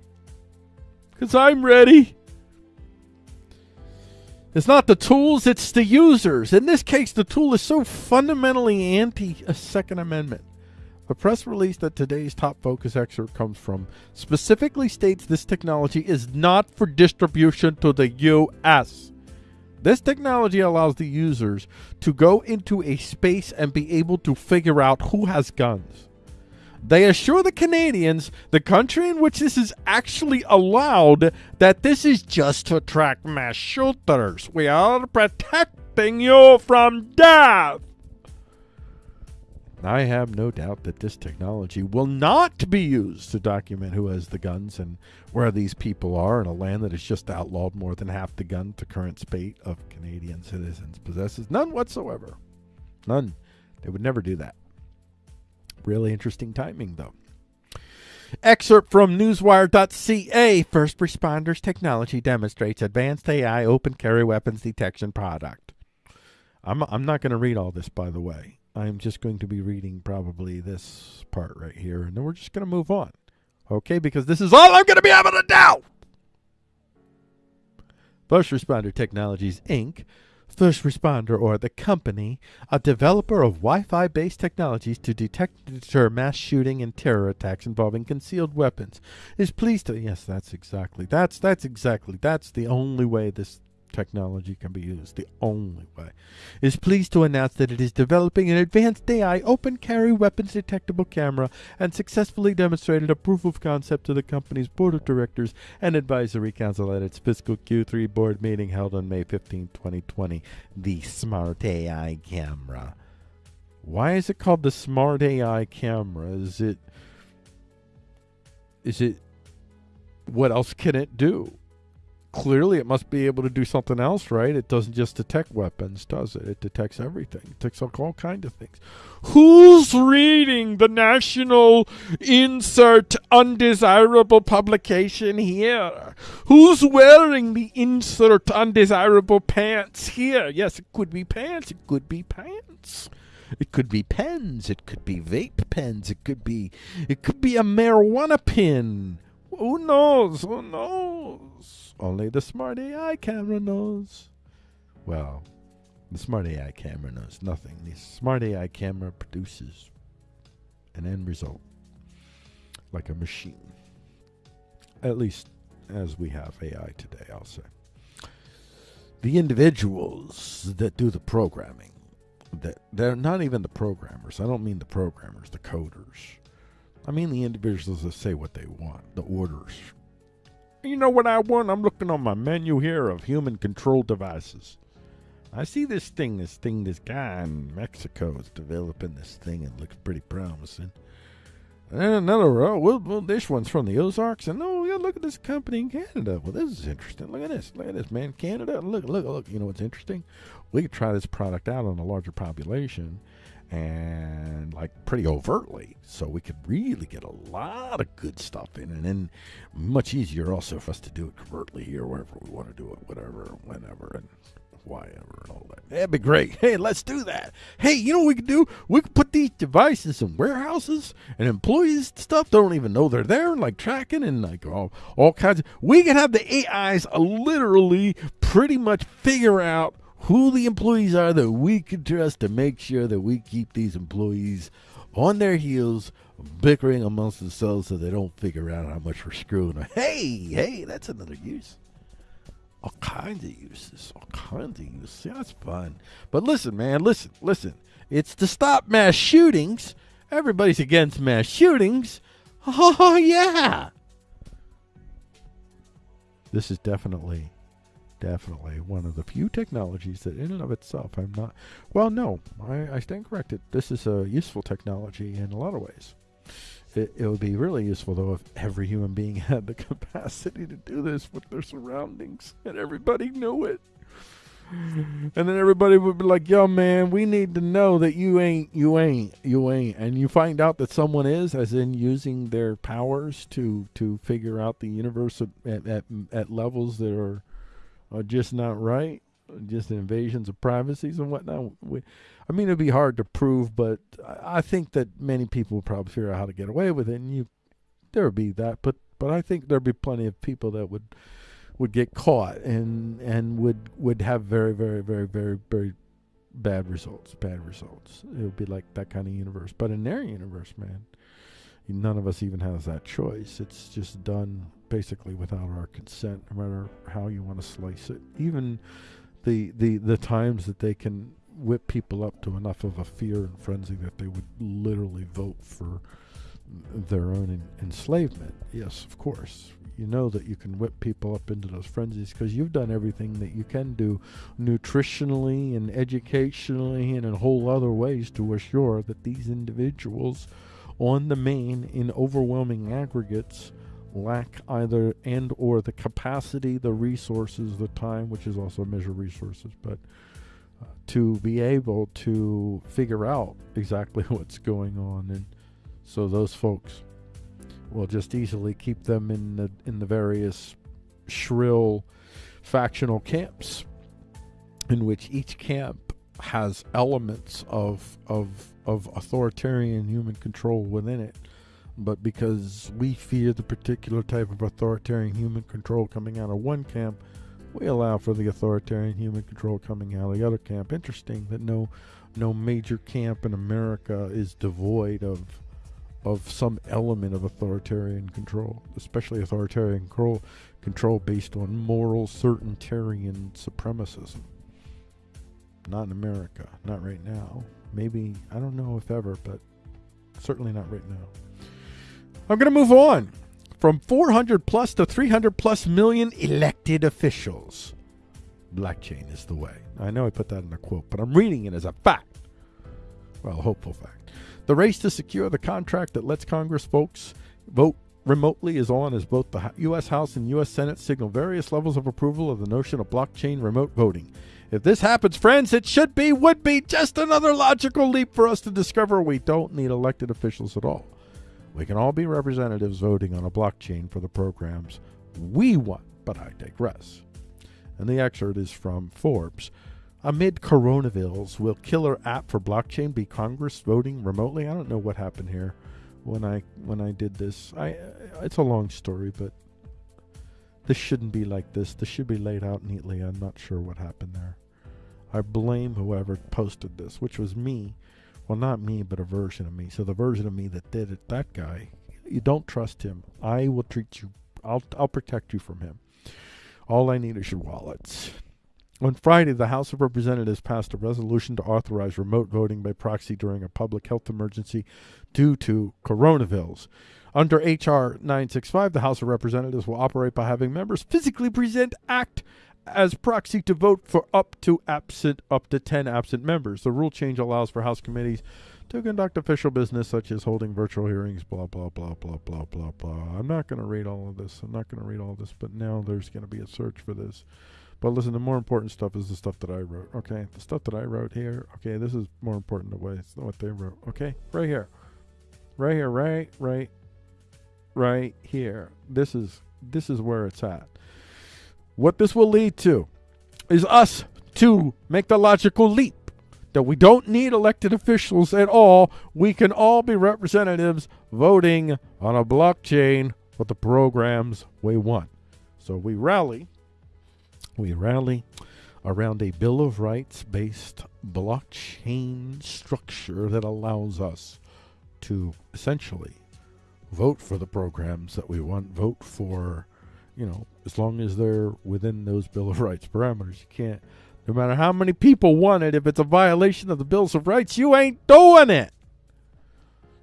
Cause I'm ready. It's not the tools, it's the users. In this case, the tool is so fundamentally anti a Second Amendment. The press release that today's top focus excerpt comes from specifically states this technology is not for distribution to the U.S. This technology allows the users to go into a space and be able to figure out who has guns. They assure the Canadians, the country in which this is actually allowed, that this is just to track mass shooters. We are protecting you from death. I have no doubt that this technology will not be used to document who has the guns and where these people are in a land that has just outlawed more than half the guns the current spate of Canadian citizens possesses. None whatsoever. None. They would never do that. Really interesting timing, though. Excerpt from Newswire.ca First responders technology demonstrates advanced AI open carry weapons detection product. I'm I'm not going to read all this, by the way. I'm just going to be reading probably this part right here, and then we're just going to move on. Okay, because this is all I'm going to be able to do. First Responder Technologies, Inc., First Responder or the company, a developer of Wi Fi based technologies to detect and deter mass shooting and terror attacks involving concealed weapons, is pleased to. Yes, that's exactly. That's, that's exactly. That's the only way this technology can be used, the only way, is pleased to announce that it is developing an advanced AI open carry weapons detectable camera and successfully demonstrated a proof of concept to the company's board of directors and advisory council at its fiscal Q3 board meeting held on May 15, 2020. The Smart AI camera. Why is it called the Smart AI camera? Is it is it what else can it do? Clearly it must be able to do something else, right? It doesn't just detect weapons, does it? It detects everything. It detects all kinds of things. Who's reading the national insert undesirable publication here? Who's wearing the insert undesirable pants here? Yes, it could be pants. It could be pants. It could be pens. It could be vape pens. It could be it could be a marijuana pin. Who knows? Who knows? Only the smart AI camera knows. Well, the smart AI camera knows nothing. The smart AI camera produces an end result like a machine. At least as we have AI today, I'll say. The individuals that do the programming, that they're not even the programmers. I don't mean the programmers, the coders. I mean the individuals that say what they want, the orders you know what I want? I'm looking on my menu here of human control devices. I see this thing, this thing, this guy in Mexico is developing this thing and looks pretty promising. And another row, well, well, this one's from the Ozarks, and oh, yeah, look at this company in Canada. Well, this is interesting. Look at this, look at this, man, Canada. Look, look, look. You know what's interesting? We could try this product out on a larger population, and like pretty overtly. So we could really get a lot of good stuff in and then much easier also for us to do it covertly here wherever we want to do it whatever whenever and why ever and all that. That'd be great. Hey let's do that. Hey you know what we could do? We could put these devices in warehouses and employees stuff don't even know they're there like tracking and like all, all kinds of we can have the ais literally pretty much figure out who the employees are that we can trust to make sure that we keep these employees on their heels, bickering amongst themselves so they don't figure out how much we're screwing them. Hey, hey, that's another use. All kinds of uses, all kinds of uses. Yeah, that's fun. But listen, man, listen, listen. It's to stop mass shootings. Everybody's against mass shootings. Oh, yeah. This is definitely definitely one of the few technologies that in and of itself I'm not well no I, I stand corrected. This is a useful technology in a lot of ways. It, it would be really useful though if every human being had the capacity to do this with their surroundings and everybody knew it. And then everybody would be like yo man we need to know that you ain't you ain't you ain't. And you find out that someone is as in using their powers to to figure out the universe at, at, at levels that are are just not right, just invasions of privacies and whatnot. We, I mean, it'd be hard to prove, but I think that many people would probably figure out how to get away with it, and you there would be that. But but I think there'd be plenty of people that would would get caught and and would would have very very very very very bad results. Bad results. It would be like that kind of universe. But in their universe, man, none of us even has that choice. It's just done basically without our consent, no matter how you want to slice it. Even the the the times that they can whip people up to enough of a fear and frenzy that they would literally vote for their own en- enslavement. Yes, of course. You know that you can whip people up into those frenzies because you've done everything that you can do nutritionally and educationally and in whole other ways to assure that these individuals on the main in overwhelming aggregates lack either and or the capacity, the resources, the time, which is also a measure resources, but uh, to be able to figure out exactly what's going on, and so those folks will just easily keep them in the in the various shrill factional camps, in which each camp has elements of of of authoritarian human control within it. But because we fear the particular type of authoritarian human control coming out of one camp we allow for the authoritarian human control coming out of the other camp. Interesting that no no major camp in america is devoid of of some element of authoritarian control especially authoritarian control control based on moral certaintarian supremacism not in America. Not right now. Maybe, I don't know if ever, but certainly not right now. I'm going to move on from 400 plus to 300 plus million elected officials. Blockchain is the way. I know I put that in a quote, but I'm reading it as a fact. Well, hopeful fact. The race to secure the contract that lets Congress folks vote remotely is on as both the U.S. House and U.S. Senate signal various levels of approval of the notion of blockchain remote voting. If this happens, friends, it should be, would be just another logical leap for us to discover we don't need elected officials at all. We can all be representatives voting on a blockchain for the programs we want, but I digress. And the excerpt is from Forbes. Amid coronavirus, will killer app for blockchain be Congress voting remotely? I don't know what happened here when I when I did this. I it's a long story, but this shouldn't be like this. This should be laid out neatly. I'm not sure what happened there. I blame whoever posted this, which was me. Well, not me, but a version of me. So the version of me that did it, that guy, you don't trust him. I will treat you. I'll I'll protect you from him. All I need is your wallets. On Friday, the House of Representatives passed a resolution to authorize remote voting by proxy during a public health emergency due to coronavirus. Under H.R. 965, the House of Representatives will operate by having members physically present act as proxy to vote for up to absent up to 10 absent members. The rule change allows for House committees to conduct official business such as holding virtual hearings, blah, blah, blah, blah, blah, blah, blah. I'm not going to read all of this. I'm not going to read all of this, but now there's going to be a search for this. But listen, the more important stuff is the stuff that I wrote. Okay, the stuff that I wrote here. Okay, this is more important than what they wrote. Okay, right here, right here, right, right, right here. This is this is where it's at. What this will lead to is us to make the logical leap that we don't need elected officials at all. We can all be representatives voting on a blockchain for the programs we want. So we rally, we rally around a Bill of Rights based blockchain structure that allows us to essentially vote for the programs that we want, vote for, you know, as long as they're within those Bill of Rights parameters. You can't, no matter how many people want it, if it's a violation of the Bills of Rights, you ain't doing it.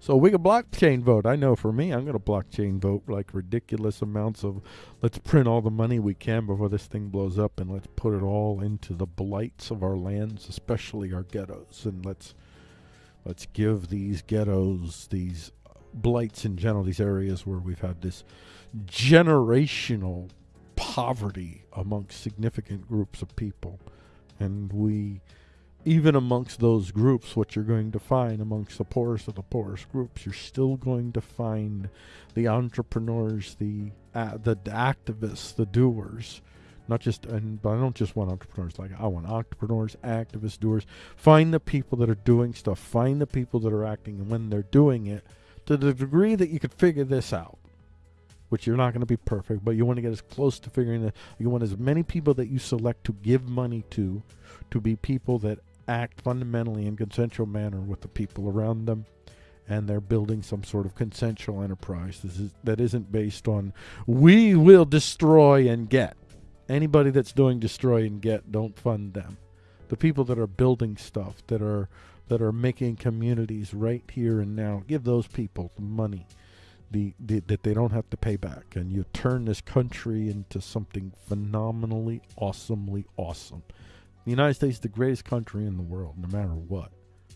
So we can blockchain vote. I know for me, I'm going to blockchain vote like ridiculous amounts of let's print all the money we can before this thing blows up and let's put it all into the blights of our lands, especially our ghettos. And let's let's give these ghettos, these blights in general, these areas where we've had this generational poverty amongst significant groups of people. And we, even amongst those groups, what you're going to find amongst the poorest of the poorest groups, you're still going to find the entrepreneurs, the uh, the activists, the doers. Not just, and but I don't just want entrepreneurs. Like I want entrepreneurs, activists, doers. Find the people that are doing stuff. Find the people that are acting, and when they're doing it, to the degree that you could figure this out, which you're not going to be perfect, but you want to get as close to figuring it. You want as many people that you select to give money to, to be people that act fundamentally in consensual manner with the people around them, and they're building some sort of consensual enterprise this is, that isn't based on we will destroy and get. Anybody that's doing destroy and get, don't fund them. The people that are building stuff, that are that are making communities right here and now. Give those people the money the, the, that they don't have to pay back. And you turn this country into something phenomenally, awesomely awesome. The United States is the greatest country in the world, no matter what.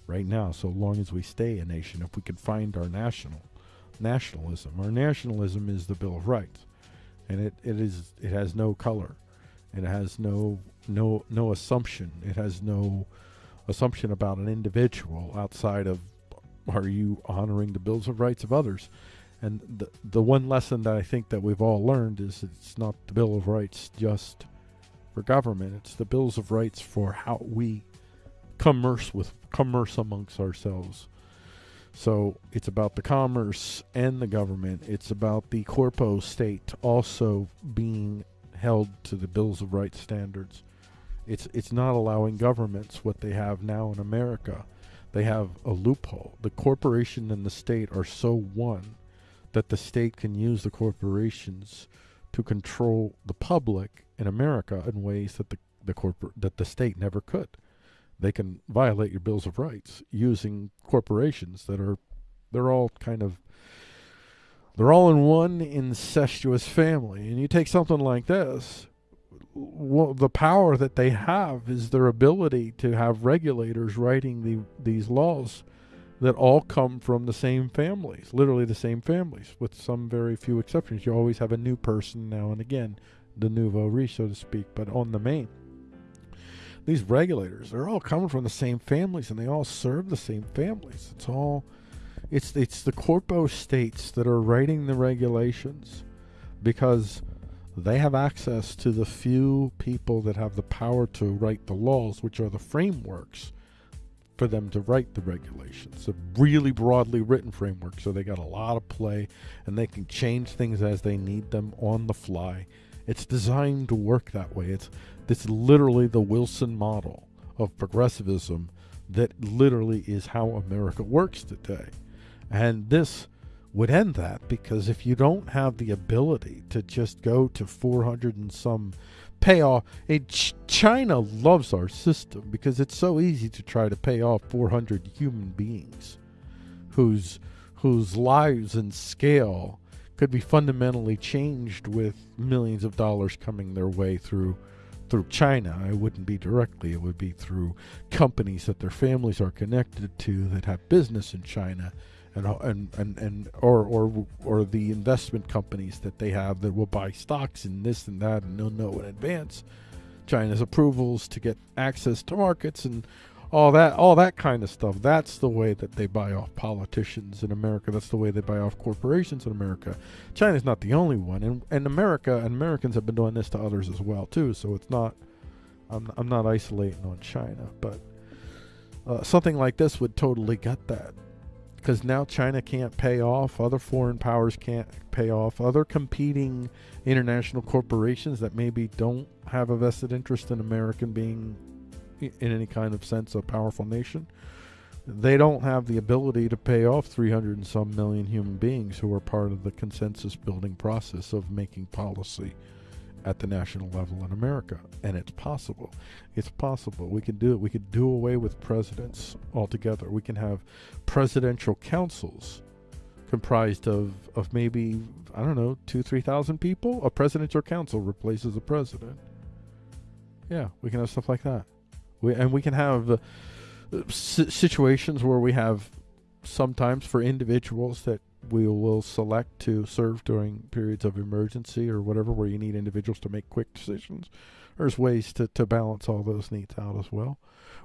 Right now, so long as we stay a nation, if we can find our national nationalism. Our nationalism is the Bill of Rights. And it, it is it has no color. It has no no no assumption. It has no assumption about an individual outside of are you honoring the bills of rights of others and the the one lesson that I think that we've all learned is it's not the bill of rights just for government it's the bills of rights for how we commerce with commerce amongst ourselves. So it's about the commerce and the government. It's about the corpo state also being held to the bills of rights standards. It's it's not allowing governments what they have now in America. They have a loophole. The corporation and the state are so one that the state can use the corporations to control the public in America in ways that the the corporate that the state never could. They can violate your bills of rights using corporations that are they're all kind of they're all in one incestuous family. And you take something like this, well, the power that they have is their ability to have regulators writing the, these laws that all come from the same families, literally the same families, with some very few exceptions. You always have a new person now and again, the nouveau riche, so to speak, but on the main. These regulators, they're all coming from the same families and they all serve the same families. It's all it's it's the corpo states that are writing the regulations because they have access to the few people that have the power to write the laws, which are the frameworks for them to write the regulations. A really broadly written framework, so they got a lot of play and they can change things as they need them on the fly. It's designed to work that way. It's it's literally the Wilson model of progressivism that literally is how America works today. And this would end that because if you don't have the ability to just go to 400 and some payoff, it, China loves our system because it's so easy to try to pay off 400 human beings whose whose lives and scale could be fundamentally changed with millions of dollars coming their way through through China. It wouldn't be directly, it would be through companies that their families are connected to that have business in China and and and, and or or or the investment companies that they have that will buy stocks in this and that and they'll know in advance China's approvals to get access to markets and all that all that kind of stuff. That's the way that they buy off politicians in America. That's the way they buy off corporations in America. China's not the only one and and America and Americans have been doing this to others as well too so it's not I'm I'm not isolating on China but uh, something like this would totally gut that because now China can't pay off, other foreign powers can't pay off, other competing international corporations that maybe don't have a vested interest in American being in any kind of sense a powerful nation. They don't have the ability to pay off 300 and some million human beings who are part of the consensus building process of making policy at the national level in America. And it's possible. It's possible. We can do it. We can do away with presidents altogether. We can have presidential councils comprised of, of maybe, I don't know, two, 3,000 people. A presidential council replaces a president. Yeah, we can have stuff like that. We, and we can have uh, situations where we have sometimes for individuals that we will select to serve during periods of emergency or whatever where you need individuals to make quick decisions. There's ways to, to balance all those needs out as well.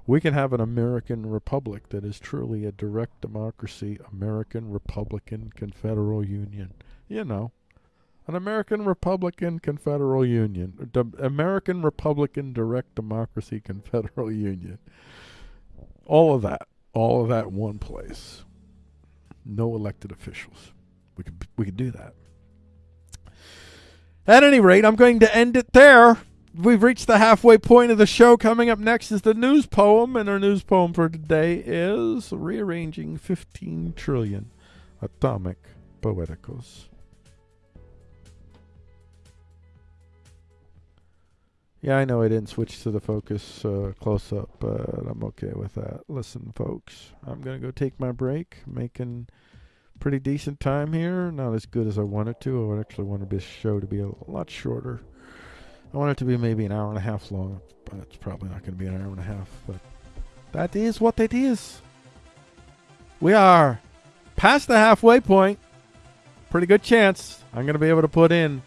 We can have an American republic that is truly a direct democracy, American Republican Confederal Union. You know, an American Republican Confederal Union, American Republican Direct Democracy Confederal Union. All of that, all of that one place no elected officials. We could we could do that. At any rate, I'm going to end it there. We've reached the halfway point of the show. Coming up next is the news poem, and our news poem for today is Rearranging 15 Trillion Atomic Poeticals. Yeah, I know I didn't switch to the focus uh, close up, but I'm okay with that. Listen, folks, I'm going to go take my break, making pretty decent time here. Not as good as I wanted to. I actually want this show to be a lot shorter. I want it to be maybe an hour and a half long, but it's probably not going to be an hour and a half. But that is what it is. We are past the halfway point. Pretty good chance I'm going to be able to put in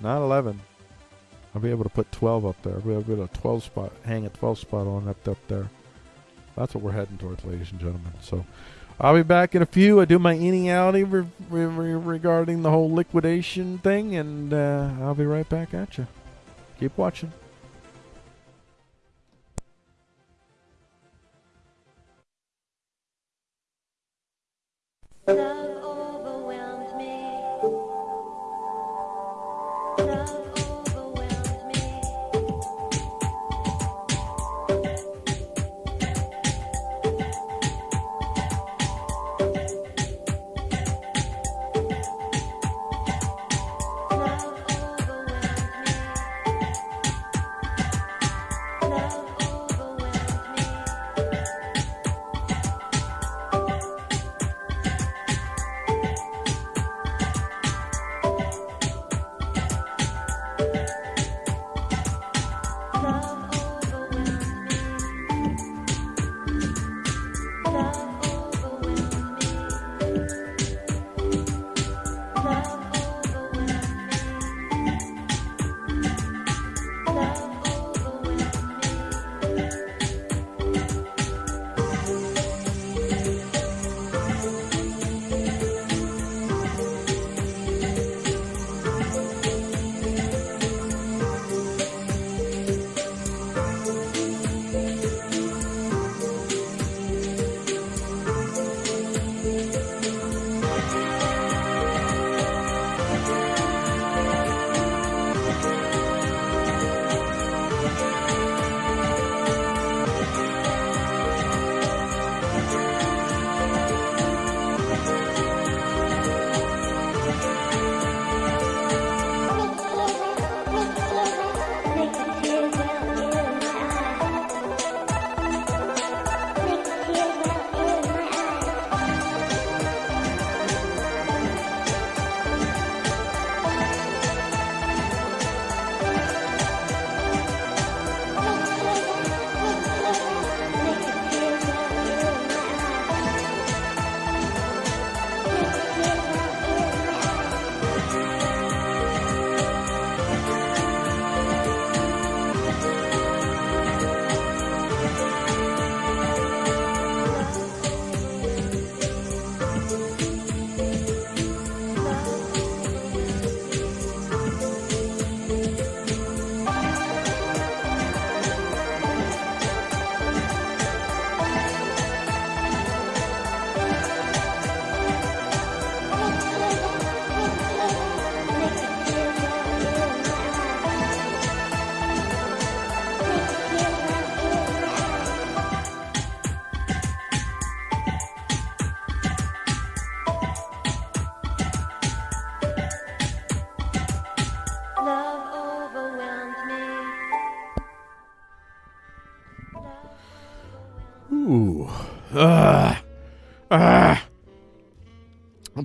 not 11, I'll be able to put 12 up there. I'll be able to get a 12 spot, hang a 12 spot on up, up there. That's what we're heading towards, ladies and gentlemen. So I'll be back in a few. I do my inniality re- re- re- regarding the whole liquidation thing, and uh, I'll be right back at you. Keep watching.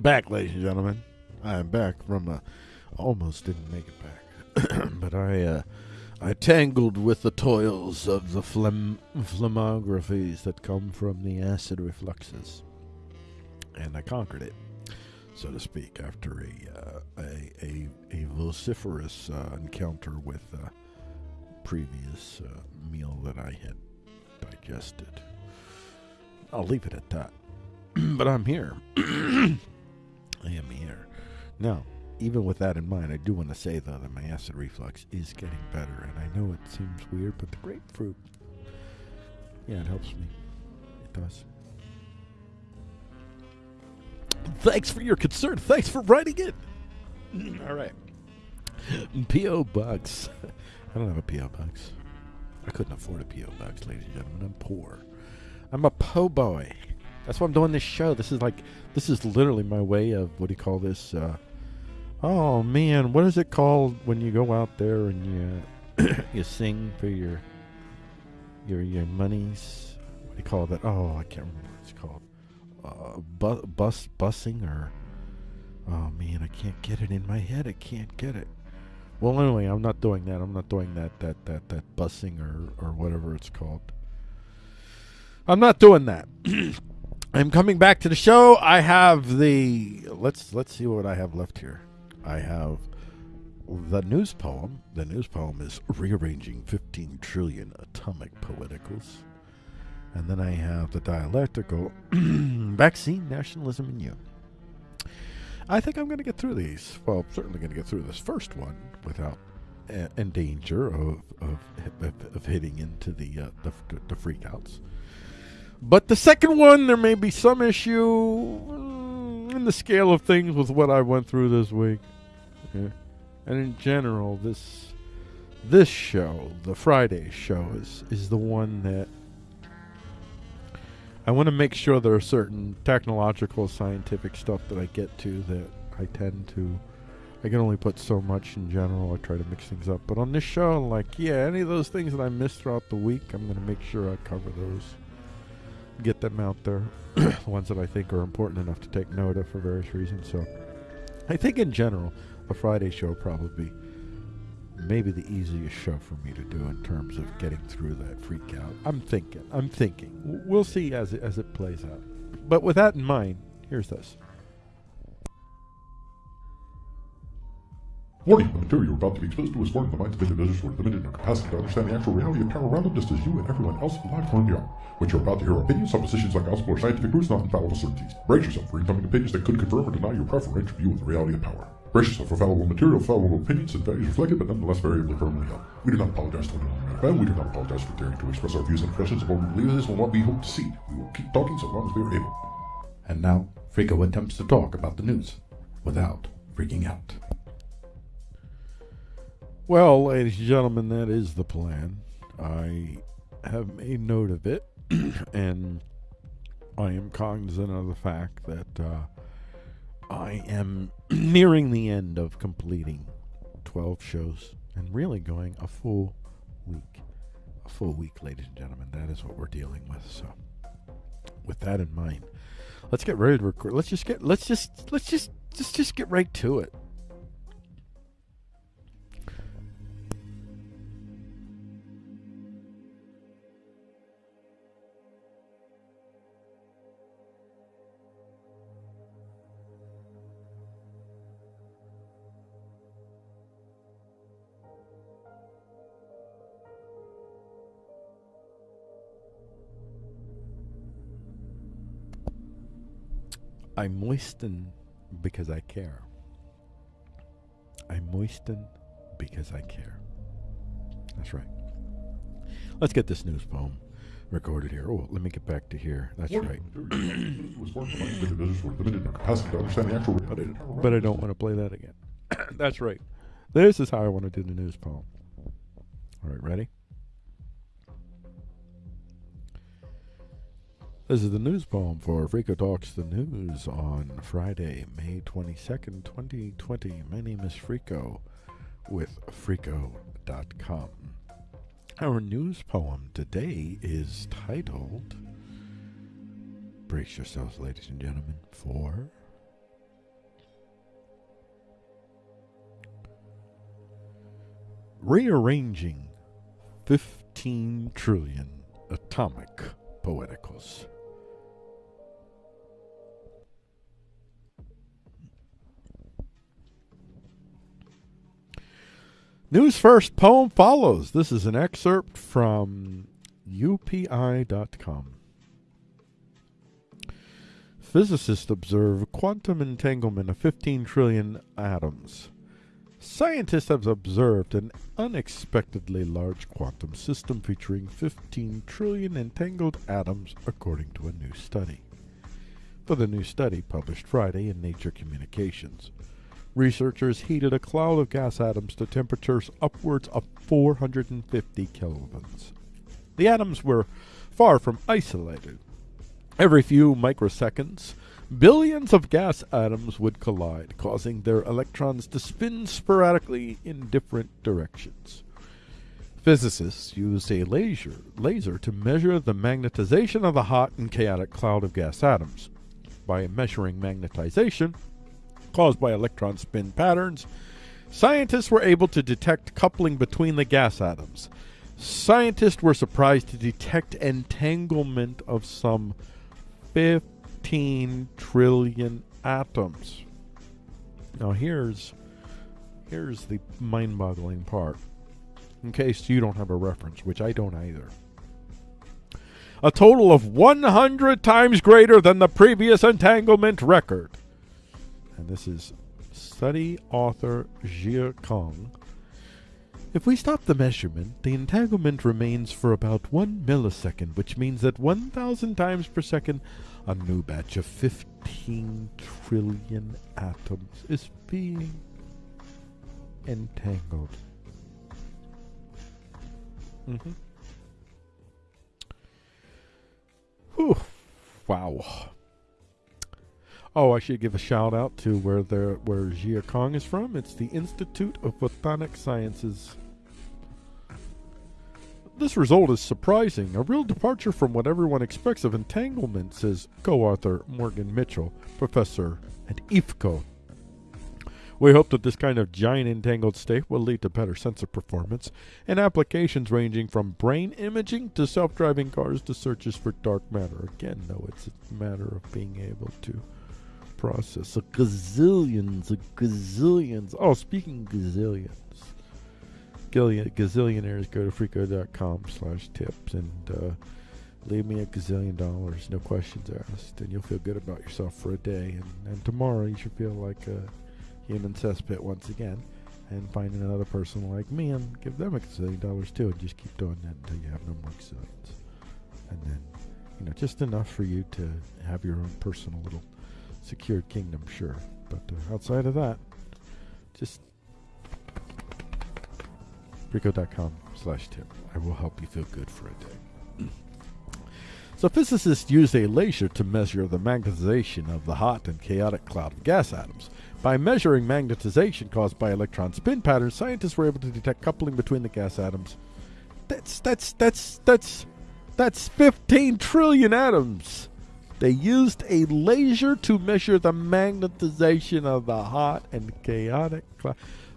Back, ladies and gentlemen. I am back from uh, almost didn't make it back, but I uh, I tangled with the toils of the phlegm phlegmographies that come from the acid refluxes, and I conquered it, so to speak, after a uh, a, a a vociferous uh, encounter with a previous uh, meal that I had digested. I'll leave it at that. but I'm here. I am here. Now, even with that in mind, I do want to say, though, that my acid reflux is getting better. And I know it seems weird, but the grapefruit, yeah, it helps me. It does. Thanks for your concern. Thanks for writing it. All right. P.O. Box. I don't have a P.O. Box. I couldn't afford a P.O. Box, ladies and gentlemen. I'm poor. I'm a po' boy. That's why I'm doing this show. This is like, this is literally my way of, what do you call this? Uh, oh, man, what is it called when you go out there and you, you sing for your, your, your monies? What do you call that? Oh, I can't remember what it's called. Uh, bu- bus, busing or, oh, man, I can't get it in my head. I can't get it. Well, anyway, I'm not doing that. I'm not doing that, that, that, that busing or, or whatever it's called. I'm not doing that. I'm coming back to the show. I have the let's let's see what I have left here. I have the news poem. The news poem is rearranging 15 trillion atomic poeticals. And then I have the dialectical vaccine nationalism in you. I think I'm going to get through these. Well, I'm certainly going to get through this first one without uh, in danger of, of of of hitting into the uh, the, the freakouts. But the second one, there may be some issue. mm, in the scale of things with what I went through this week. Yeah. And in general, this this show, the Friday show, is is the one that I want to make sure there are certain technological, scientific stuff that I get to that I tend to. I can only put so much in general. I try to mix things up. But on this show, like, yeah, any of those things that I missed throughout the week, I'm going to make sure I cover those. Get them out there. the ones that I think are important enough to take note of for various reasons. So I think in general, a Friday show probably be maybe the easiest show for me to do in terms of getting through that freak out. I'm thinking. I'm thinking. We'll see as it, as it plays out. But with that in mind, here's this. Warning, the material you're about to be exposed to is foreign to the minds of individuals who are limited in their capacity to understand the actual reality of power around them, just as you and everyone else alive currently are. What you're about to hear are opinions, suppositions like gospel or scientific truths, not infallible certainties. Brace yourself for incoming opinions that could confirm or deny your preferential view of the reality of power. Brace yourself for fallible material, fallible opinions, and values reflected, but nonetheless variably firmly held. We do not apologize to anyone on FM. We do not apologize for daring to express our views and impressions of what we believe is and what we hope to see. We will keep talking so long as we are able. And now, Frico attempts to talk about the news without freaking out. Well, ladies and gentlemen, that is the plan. I have made note of it, and I am cognizant of the fact that uh, I am nearing the end of completing 12 shows and really going a full week. A full week, ladies and gentlemen. That is what we're dealing with. So, with that in mind, let's get ready to record. Let's just get. Let's just. Let's just. Just. Just get right to it. I moisten because I care. I moisten because I care. That's right. Let's get this news poem recorded here. Oh, let me get back to here. That's right. Warning, the material you're about to be exposed to is foreign to the minds of individuals who are limited in their capacity to understand the actual But I, reality of power around but I don't want to play that again. That's right. This is how I want to do the news poem. All right, ready? This is the news poem for Frico Talks the News on Friday, May 22nd, 2020. My name is Frico with Frico.com. Our news poem today is titled Brace yourselves, ladies and gentlemen, for Rearranging 15 trillion atomic poeticals. News first, poem follows. This is an excerpt from UPI.com. Physicists observe quantum entanglement of 15 trillion atoms. Scientists have observed an unexpectedly large quantum system featuring 15 trillion entangled atoms, according to a new study. For the new study published Friday in Nature Communications, researchers heated a cloud of gas atoms to temperatures upwards of 450 kelvins. The atoms were far from isolated. Every few microseconds, billions of gas atoms would collide, causing their electrons to spin sporadically in different directions. Physicists used a laser, laser to measure the magnetization of the hot and chaotic cloud of gas atoms. By measuring magnetization caused by electron spin patterns, scientists were able to detect coupling between the gas atoms. Scientists were surprised to detect entanglement of some 15 trillion atoms. Now here's here's the mind-boggling part. In case you don't have a reference, which I don't either. A total of 100 times greater than the previous entanglement record. And this is study author Jia Kong If we stop the measurement, the entanglement remains for about one millisecond, which means that 1,000 times per second, a new batch of 15 trillion atoms is being entangled. Mm-hmm. Whew. Wow. Oh, I should give a shout out to where the where Jia Kong is from. It's the Institute of Photonic Sciences. This result is surprising, a real departure from what everyone expects of entanglement, says co-author Morgan Mitchell, professor at ICFO. We hope that this kind of giant entangled state will lead to better sensor performance and applications ranging from brain imaging to self-driving cars to searches for dark matter. Again, though, it's a matter of being able to process a gazillions, a gazillions. Oh, speaking gazillions, gazillionaires go to freako.com slash tips and uh, leave me a gazillion dollars, no questions asked, and you'll feel good about yourself for a day. And, and tomorrow you should feel like a human cesspit once again and find another person like me and give them a gazillion dollars too and just keep doing that until you have no more gazillions. And then, you know, just enough for you to have your own personal little secured kingdom, sure. But uh, outside of that, just Rico.com slash tip. I will help you feel good for a day. so physicists use a laser to measure the magnetization of the hot and chaotic cloud of gas atoms. By measuring magnetization caused by electron spin patterns, scientists were able to detect coupling between the gas atoms. That's that's that's that's that's 15 trillion atoms. They used a laser to measure the magnetization of the hot and chaotic cloud.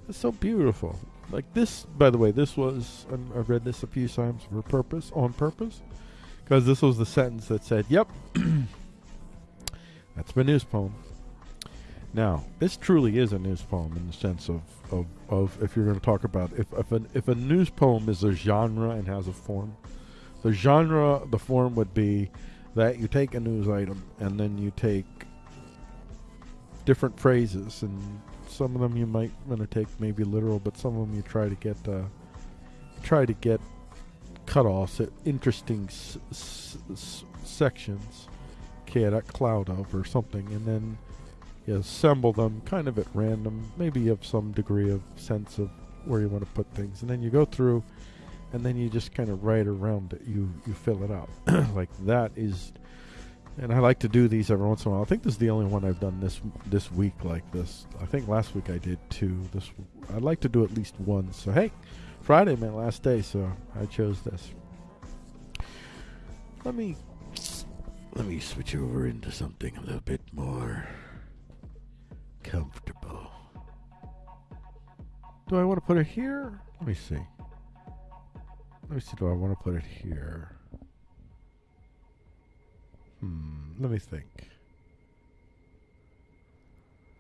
It's so beautiful. Like this, by the way, this was, um, I read this a few times for purpose, on purpose, because this was the sentence that said, yep, that's my news poem. Now, this truly is a news poem in the sense of, of, of if you're going to talk about, if, if, an, if a news poem is a genre and has a form, the genre, the form would be that you take a news item and then you take different phrases and some of them you might want to take maybe literal but some of them you try to get uh, try to get cut-offs at interesting sections chaotic cloud of or something and then you assemble them kind of at random maybe you have some degree of sense of where you want to put things and then you go through and then you just kind of write around it. You you fill it out like that is, and I like to do these every once in a while. I think this is the only one I've done this this week like this. I think last week I did two. This I'd like to do at least one. So hey, Friday my last day, so I chose this. Let me let me switch over into something a little bit more comfortable. Do I want to put it here? Let me see. Let me see, do I want to put it here? Hmm, let me think.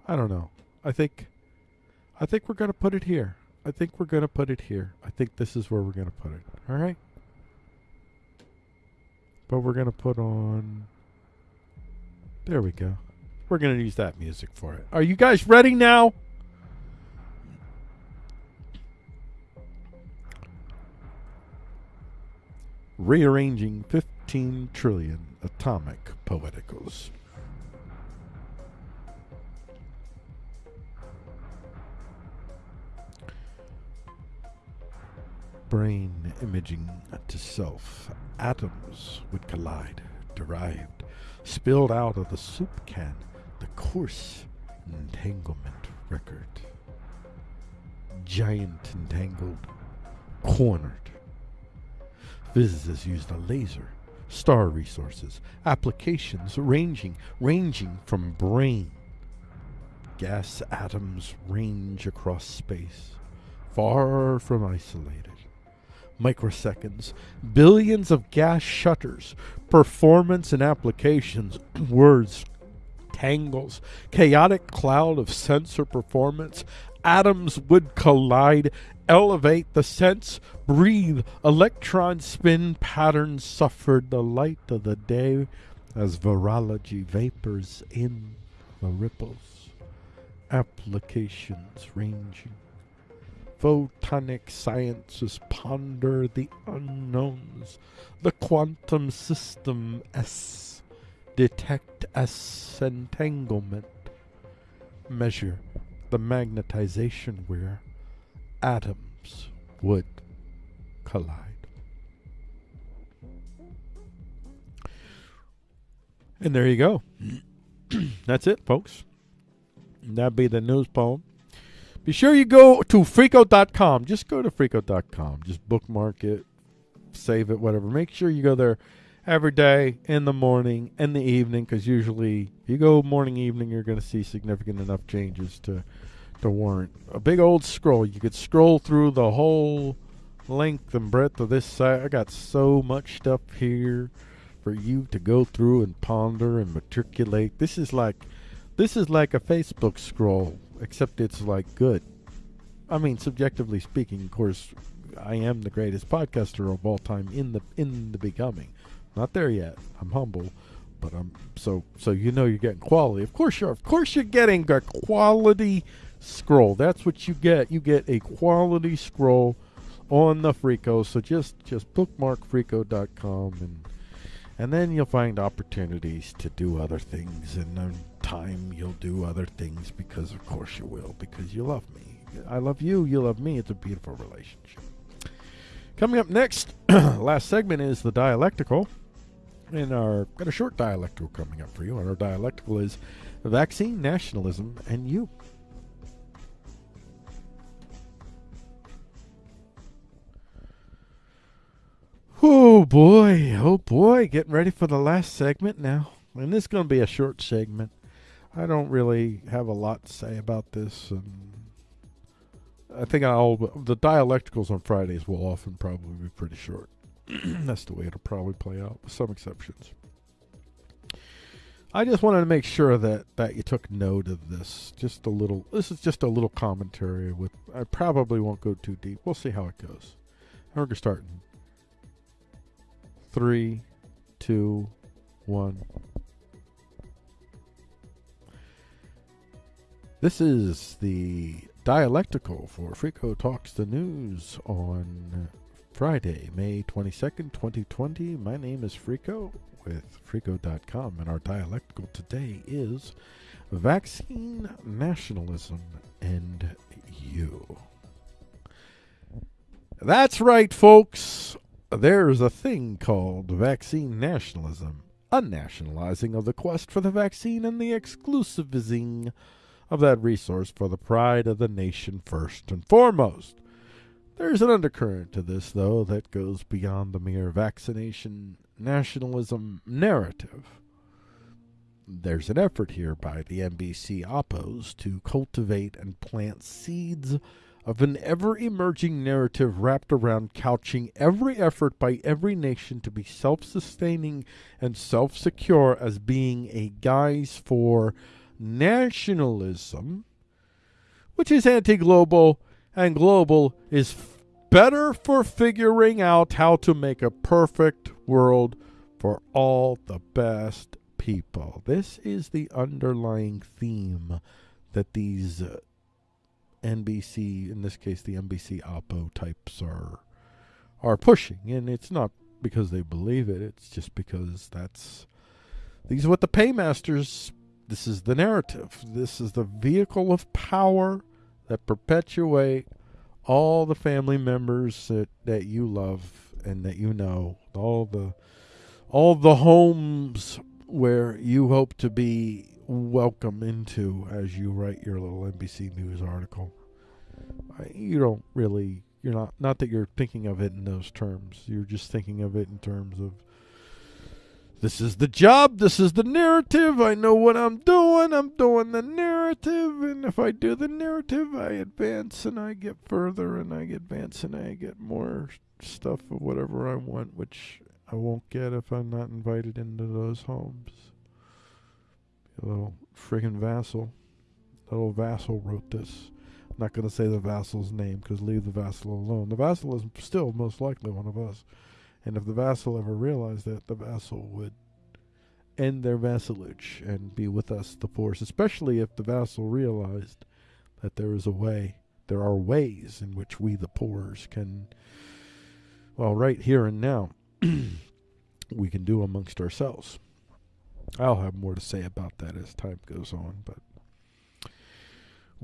I don't know. I think I think we're going to put it here. I think we're going to put it here. I think this is where we're going to put it. All right? But we're going to put on There we go. We're going to use that music for it. Are you guys ready now? Rearranging 15 trillion atomic poeticals. Brain imaging to self. Atoms would collide, derived, spilled out of the soup can, the coarse entanglement record. Giant entangled, cornered, Physicists used a laser, star resources, applications ranging ranging from brain. Gas atoms range across space, far from isolated. Microseconds, billions of gas shutters, performance and applications, words, tangles, chaotic cloud of sensor performance, atoms would collide, elevate the sense, breathe, electron spin patterns suffered the light of the day as virology vapors in the ripples, applications ranging. photonic sciences ponder the unknowns. The quantum system S detect S entanglement. Measure the magnetization where atoms would collide. And there you go. That's it, folks. That'd be the news poem. Be sure you go to freako.com. Just go to freako.com. Just bookmark it, save it, whatever. Make sure you go there every day in the morning and the evening because usually if you go morning, evening, you're going to see significant enough changes to, to warrant a big old scroll. You could scroll through the whole length and breadth of this site. I got so much stuff here for you to go through and ponder and matriculate. This is like this is like a Facebook scroll, except it's like good. I mean, subjectively speaking, of course, I am the greatest podcaster of all time in the in the becoming. Not there yet. I'm humble, but I'm so so you know you're getting quality. Of course you're of course you're getting a quality scroll. That's what you get. You get a quality scroll on the Freako. So just just bookmark freako.com and and then you'll find opportunities to do other things and in time you'll do other things because of course you will because you love me i love you you love me it's a beautiful relationship coming up next last segment is the dialectical and our got a short dialectical coming up for you and our dialectical is vaccine nationalism and you Oh boy, oh boy, getting ready for the last segment now. And this is going to be a short segment. I don't really have a lot to say about this. And I think I'll, the dialecticals on Fridays will often probably be pretty short. That's the way it'll probably play out, with some exceptions. I just wanted to make sure that, that you took note of this. Just a little, this is just a little commentary with, I probably won't go too deep. We'll see how it goes. We're going to start in three, two, one. This is the dialectical for Frico Talks the News on Friday, May 22nd, 2020. My name is Frico with Frico.com, and our dialectical today is vaccine nationalism and you. That's right, folks there's a thing called vaccine nationalism, unnationalizing of the quest for the vaccine and the exclusivizing of that resource for the pride of the nation first and foremost. There's an undercurrent to this, though, that goes beyond the mere vaccination nationalism narrative. There's an effort here by the NBC oppos to cultivate and plant seeds of an ever emerging narrative wrapped around couching every effort by every nation to be self sustaining and self secure as being a guise for nationalism, which is anti global, and global is better for figuring out how to make a perfect world for all the best people. This is the underlying theme that these. Uh, NBC, in this case, the NBC Oppo types are are pushing, and it's not because they believe it. It's just because that's these are what the paymasters. This is the narrative. This is the vehicle of power that perpetuate all the family members that, that you love and that you know. All the all the homes where you hope to be welcome into as you write your little NBC News article. You don't really, you're not, not that you're thinking of it in those terms. You're just thinking of it in terms of this is the job, this is the narrative. I know what I'm doing. I'm doing the narrative, and if I do the narrative, I advance and I get further, and I advance and I get more stuff of whatever I want, which I won't get if I'm not invited into those homes. A little friggin' vassal. Little vassal wrote this. I'm not going to say the vassal's name because leave the vassal alone. The vassal is still most likely one of us. And if the vassal ever realized that, the vassal would end their vassalage and be with us, the force, especially if the vassal realized that there is a way there are ways in which we, the poors, can, well, right here and now, we can do amongst ourselves. I'll have more to say about that as time goes on, but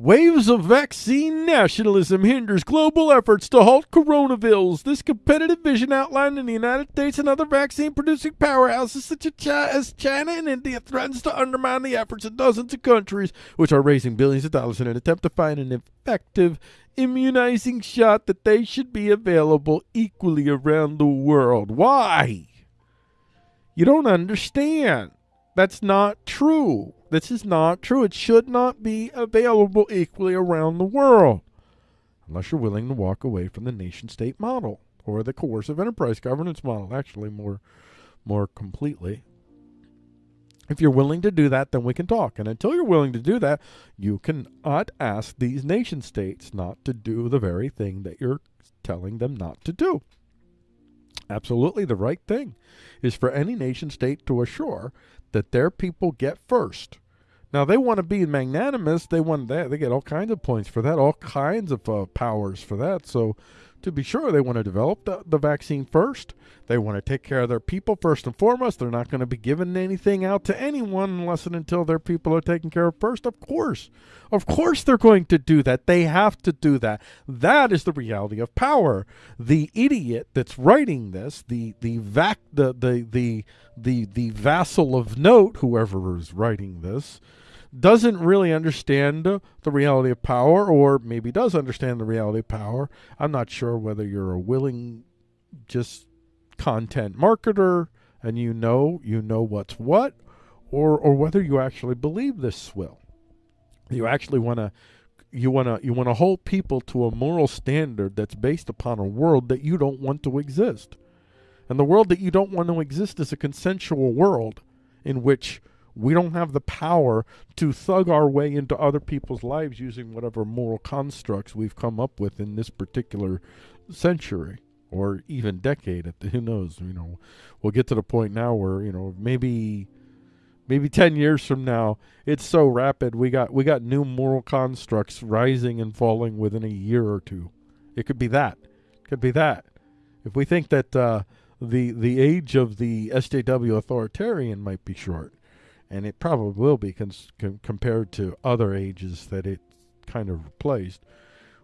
Waves of vaccine nationalism hinders global efforts to halt coronavirus. This competitive vision outlined in the United States and other vaccine producing powerhouses such as China and India threatens to undermine the efforts of dozens of countries which are raising billions of dollars in an attempt to find an effective immunizing shot that they should be available equally around the world. Why? You don't understand. That's not true. This is not true. It should not be available equally around the world unless you're willing to walk away from the nation state model or the coercive enterprise governance model, actually, more, more completely. If you're willing to do that, then we can talk. And until you're willing to do that, you cannot ask these nation states not to do the very thing that you're telling them not to do. Absolutely, the right thing is for any nation state to assure that their people get first. Now they want to be magnanimous. They want that. They get all kinds of points for that, all kinds of uh, powers for that. So, to be sure, they want to develop the, the vaccine first. They want to take care of their people first and foremost. They're not going to be giving anything out to anyone unless and until their people are taken care of first. Of course, of course, they're going to do that. They have to do that. That is the reality of power. The idiot that's writing this, the the vac, the the the the the vassal of note, whoever is writing this, doesn't really understand the reality of power, or maybe does understand the reality of power. I'm not sure whether you're a willing, just content marketer and you know you know what's what, or or whether you actually believe this swill. You actually want to you want to you want to hold people to a moral standard that's based upon a world that you don't want to exist. And the world that you don't want to exist is a consensual world in which we don't have the power to thug our way into other people's lives using whatever moral constructs we've come up with in this particular century or even decade. Who knows? You know, we'll get to the point now where you know maybe maybe 10 years from now it's so rapid we got we got new moral constructs rising and falling within a year or two it could be that it could be that if we think that uh, the the age of the SJW authoritarian might be short and it probably will be compared to other ages that it kind of replaced.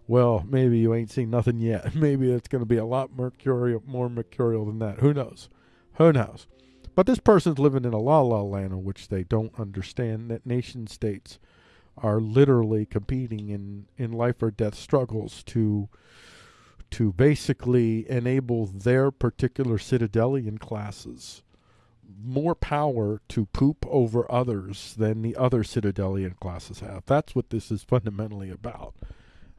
Well maybe you ain't seen nothing yet. Maybe it's going to be a lot mercurial more mercurial than that. Who knows? Who knows? But this person's living in a la la land in which they don't understand that nation states are literally competing in, in life or death struggles to to basically enable their particular citadelian classes more power to poop over others than the other citadelian classes have. That's what this is fundamentally about.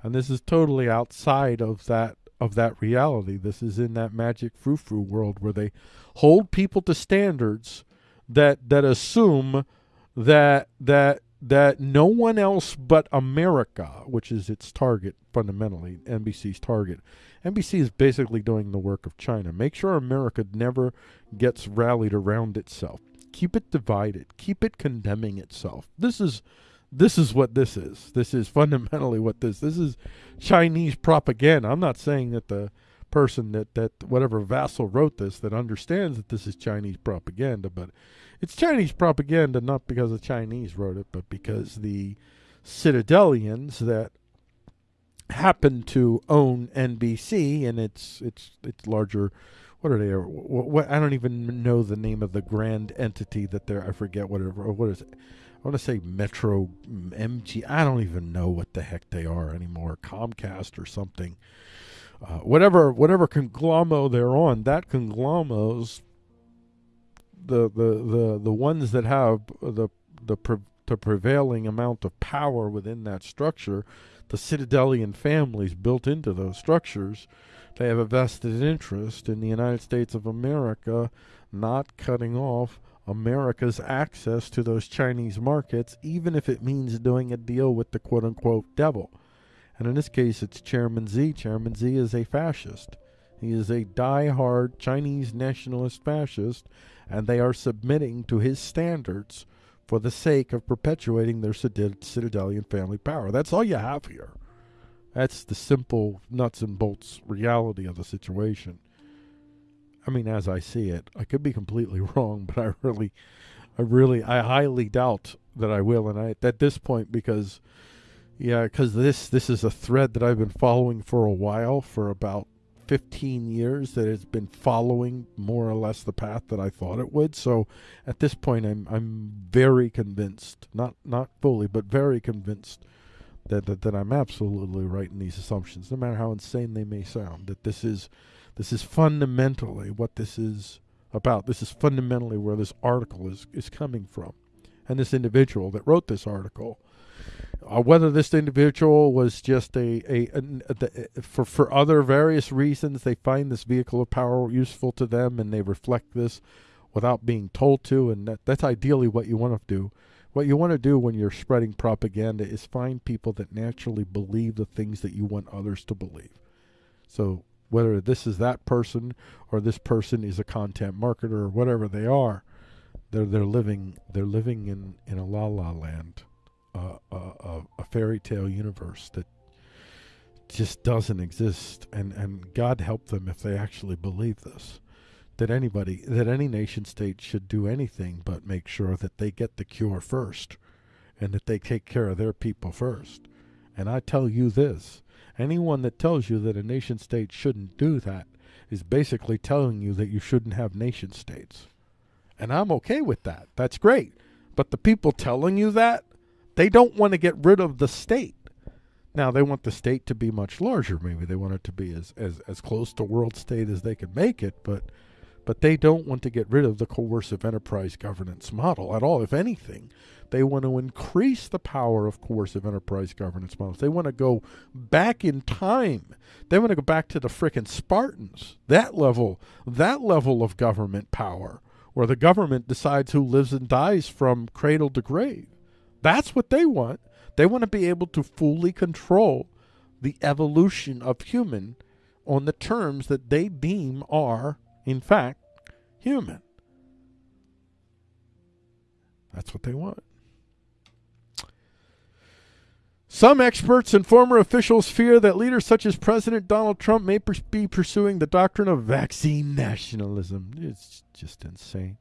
And this is totally outside of that of that reality. This is in that magic frou-frou world where they hold people to standards that that assume that that that no one else but America, which is its target fundamentally, NBC's target. NBC is basically doing the work of China. Make sure America never gets rallied around itself. Keep it divided. Keep it condemning itself. This is this is what this is. This is fundamentally what this this is Chinese propaganda. I'm not saying that the person that that whatever vassal wrote this that understands that this is Chinese propaganda, but it's Chinese propaganda not because the Chinese wrote it, but because the citadelians that happen to own NBC and its its its larger what are they what, what I don't even know the name of the grand entity that they're I forget whatever what is it? I want to say Metro MG I don't even know what the heck they are anymore Comcast or something. Uh, whatever whatever conglomero they're on that conglomos the the the the ones that have the the pre- the prevailing amount of power within that structure the citadelian families built into those structures they have a vested interest in the United States of America not cutting off America's access to those Chinese markets, even if it means doing a deal with the quote unquote devil. And in this case, it's Chairman Xi. Chairman Xi is a fascist. He is a die-hard Chinese nationalist fascist, and they are submitting to his standards for the sake of perpetuating their citadelian family power. That's all you have here. That's the simple nuts and bolts reality of the situation. I mean, as I see it, I could be completely wrong, but I really, I really, I highly doubt that I will. And I at this point because, yeah, because this this is a thread that I've been following for a while, for about 15 years that it's been following more or less the path that I thought it would. So at this point I'm I'm very convinced, not not fully, but very convinced that, that that I'm absolutely right in these assumptions, no matter how insane they may sound, that this is this is fundamentally what this is about. This is fundamentally where this article is, is coming from. And this individual that wrote this article uh, whether this individual was just a, a, a, a, for for other various reasons they find this vehicle of power useful to them and they reflect this without being told to and that, that's ideally what you want to do. What you want to do when you're spreading propaganda is find people that naturally believe the things that you want others to believe. So whether this is that person or this person is a content marketer or whatever they are they're they're living they're living in in a la la land a, a, a fairy tale universe that just doesn't exist. And and God help them if they actually believe this that anybody that any nation state should do anything but make sure that they get the cure first and that they take care of their people first. And I tell you this anyone that tells you that a nation state shouldn't do that is basically telling you that you shouldn't have nation states. And I'm okay with that. That's great. But the people telling you that they don't want to get rid of the state. Now they want the state to be much larger. Maybe they want it to be as, as, as close to world state as they can make it, but but they don't want to get rid of the coercive enterprise governance model at all. If anything, they want to increase the power of coercive enterprise governance models. They want to go back in time. They want to go back to the frickin' Spartans. That level, that level of government power, where the government decides who lives and dies from cradle to grave. That's what they want. They want to be able to fully control the evolution of human on the terms that they deem are, in fact, human. That's what they want. Some experts and former officials fear that leaders such as President Donald Trump may be pursuing the doctrine of vaccine nationalism. It's just insane.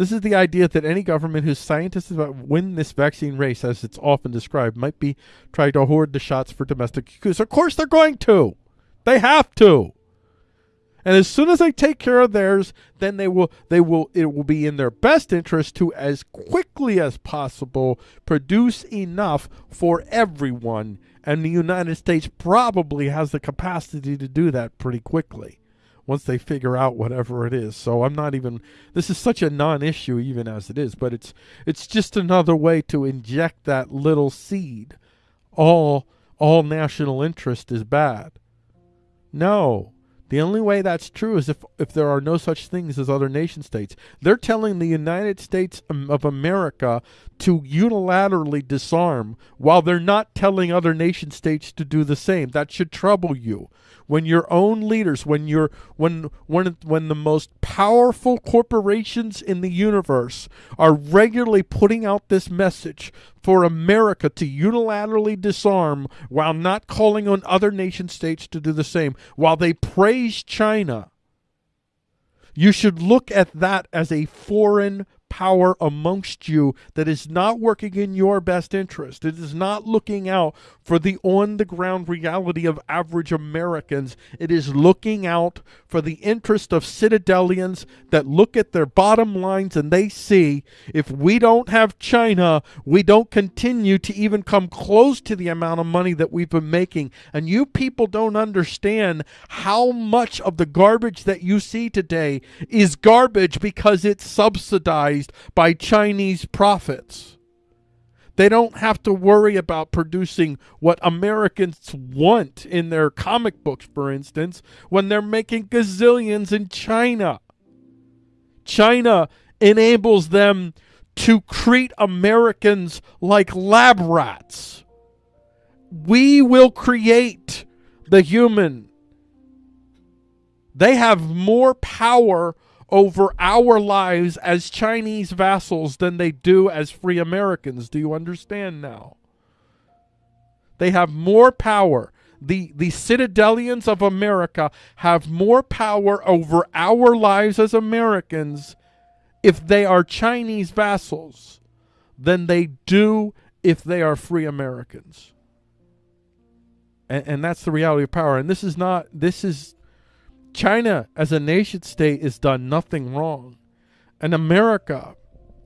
This is the idea that any government whose scientists win this vaccine race, as it's often described, might be trying to hoard the shots for domestic use. Of course, they're going to. They have to. And as soon as they take care of theirs, then they will they will it will be in their best interest to as quickly as possible produce enough for everyone. And the United States probably has the capacity to do that pretty quickly once they figure out whatever it is. So I'm not even this is such a non-issue even as it is, but it's it's just another way to inject that little seed. All all national interest is bad. No. The only way that's true is if, if there are no such things as other nation states. They're telling the United States of America to unilaterally disarm while they're not telling other nation states to do the same. That should trouble you when your own leaders, when you're when when when the most powerful corporations in the universe are regularly putting out this message for America to unilaterally disarm while not calling on other nation states to do the same, while they praise China. You should look at that as a foreign power amongst you that is not working in your best interest. It is not looking out for the on the ground reality of average Americans. It is looking out for the interest of citadelians that look at their bottom lines and they see if we don't have China, we don't continue to even come close to the amount of money that we've been making. And you people don't understand how much of the garbage that you see today is garbage because it's subsidized by Chinese profits. They don't have to worry about producing what Americans want in their comic books, for instance, when they're making gazillions in China. China enables them to treat Americans like lab rats. We will create the human. They have more power over our lives as Chinese vassals than they do as free Americans. Do you understand now? They have more power. the the citadelians of America have more power over our lives as Americans if they are Chinese vassals than they do if they are free Americans. And, and that's the reality of power. And this is not, this is, China as a nation state has done nothing wrong. And America,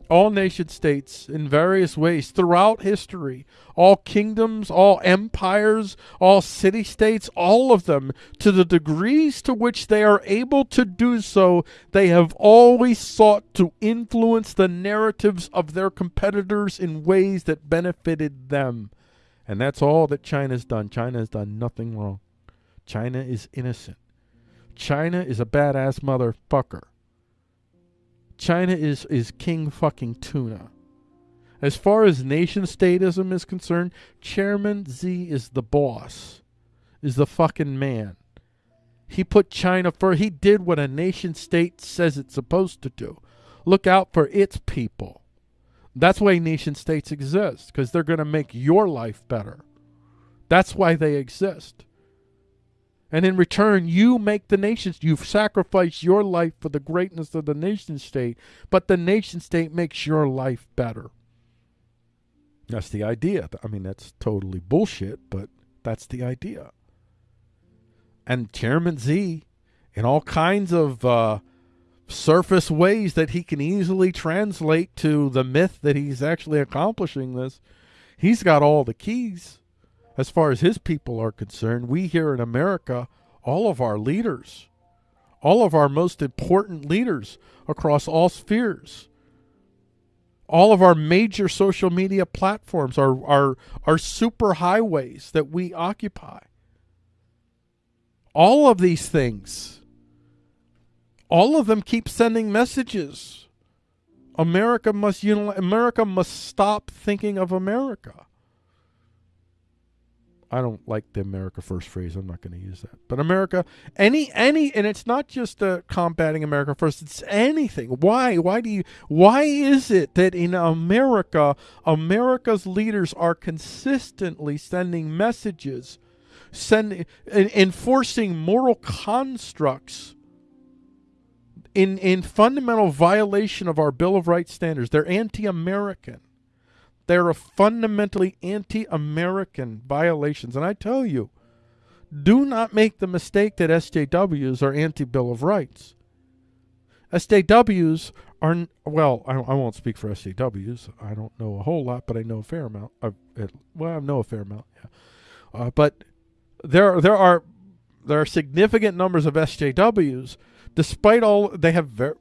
all nation states in various ways throughout history, all kingdoms, all empires, all city states, all of them, to the degrees to which they are able to do so, they have always sought to influence the narratives of their competitors in ways that benefited them. And that's all that China's done. China has done nothing wrong. China is innocent. China is a badass motherfucker. China is is king fucking tuna. As far as nation statism is concerned, Chairman Xi is the boss, is the fucking man. He put China first. He did what a nation state says it's supposed to do. Look out for its people. That's why nation states exist, because they're going to make your life better. That's why they exist. And in return, you make the nations, you've sacrificed your life for the greatness of the nation state, but the nation state makes your life better. That's the idea. I mean, that's totally bullshit, but that's the idea. And Chairman Xi, in all kinds of uh, surface ways that he can easily translate to the myth that he's actually accomplishing this, he's got all the keys as far as his people are concerned. We here in America, all of our leaders, all of our most important leaders across all spheres, all of our major social media platforms, our, our, our super highways that we occupy. All of these things, all of them keep sending messages. America must America must stop thinking of America. I don't like the America first phrase. I'm not going to use that. But America, any any, and it's not just uh, combating America first. It's anything. Why? Why do you? Why is it that in America, America's leaders are consistently sending messages, sending, enforcing moral constructs in in fundamental violation of our Bill of Rights standards? They're anti-American. They're fundamentally anti American violations. And I tell you, do not make the mistake that SJWs are anti Bill of Rights. SJWs are, well, I, I won't speak for SJWs. I don't know a whole lot, but I know a fair amount. I, it, well, I know a fair amount, yeah. Uh, but there, there are there are significant numbers of SJWs, despite all they have very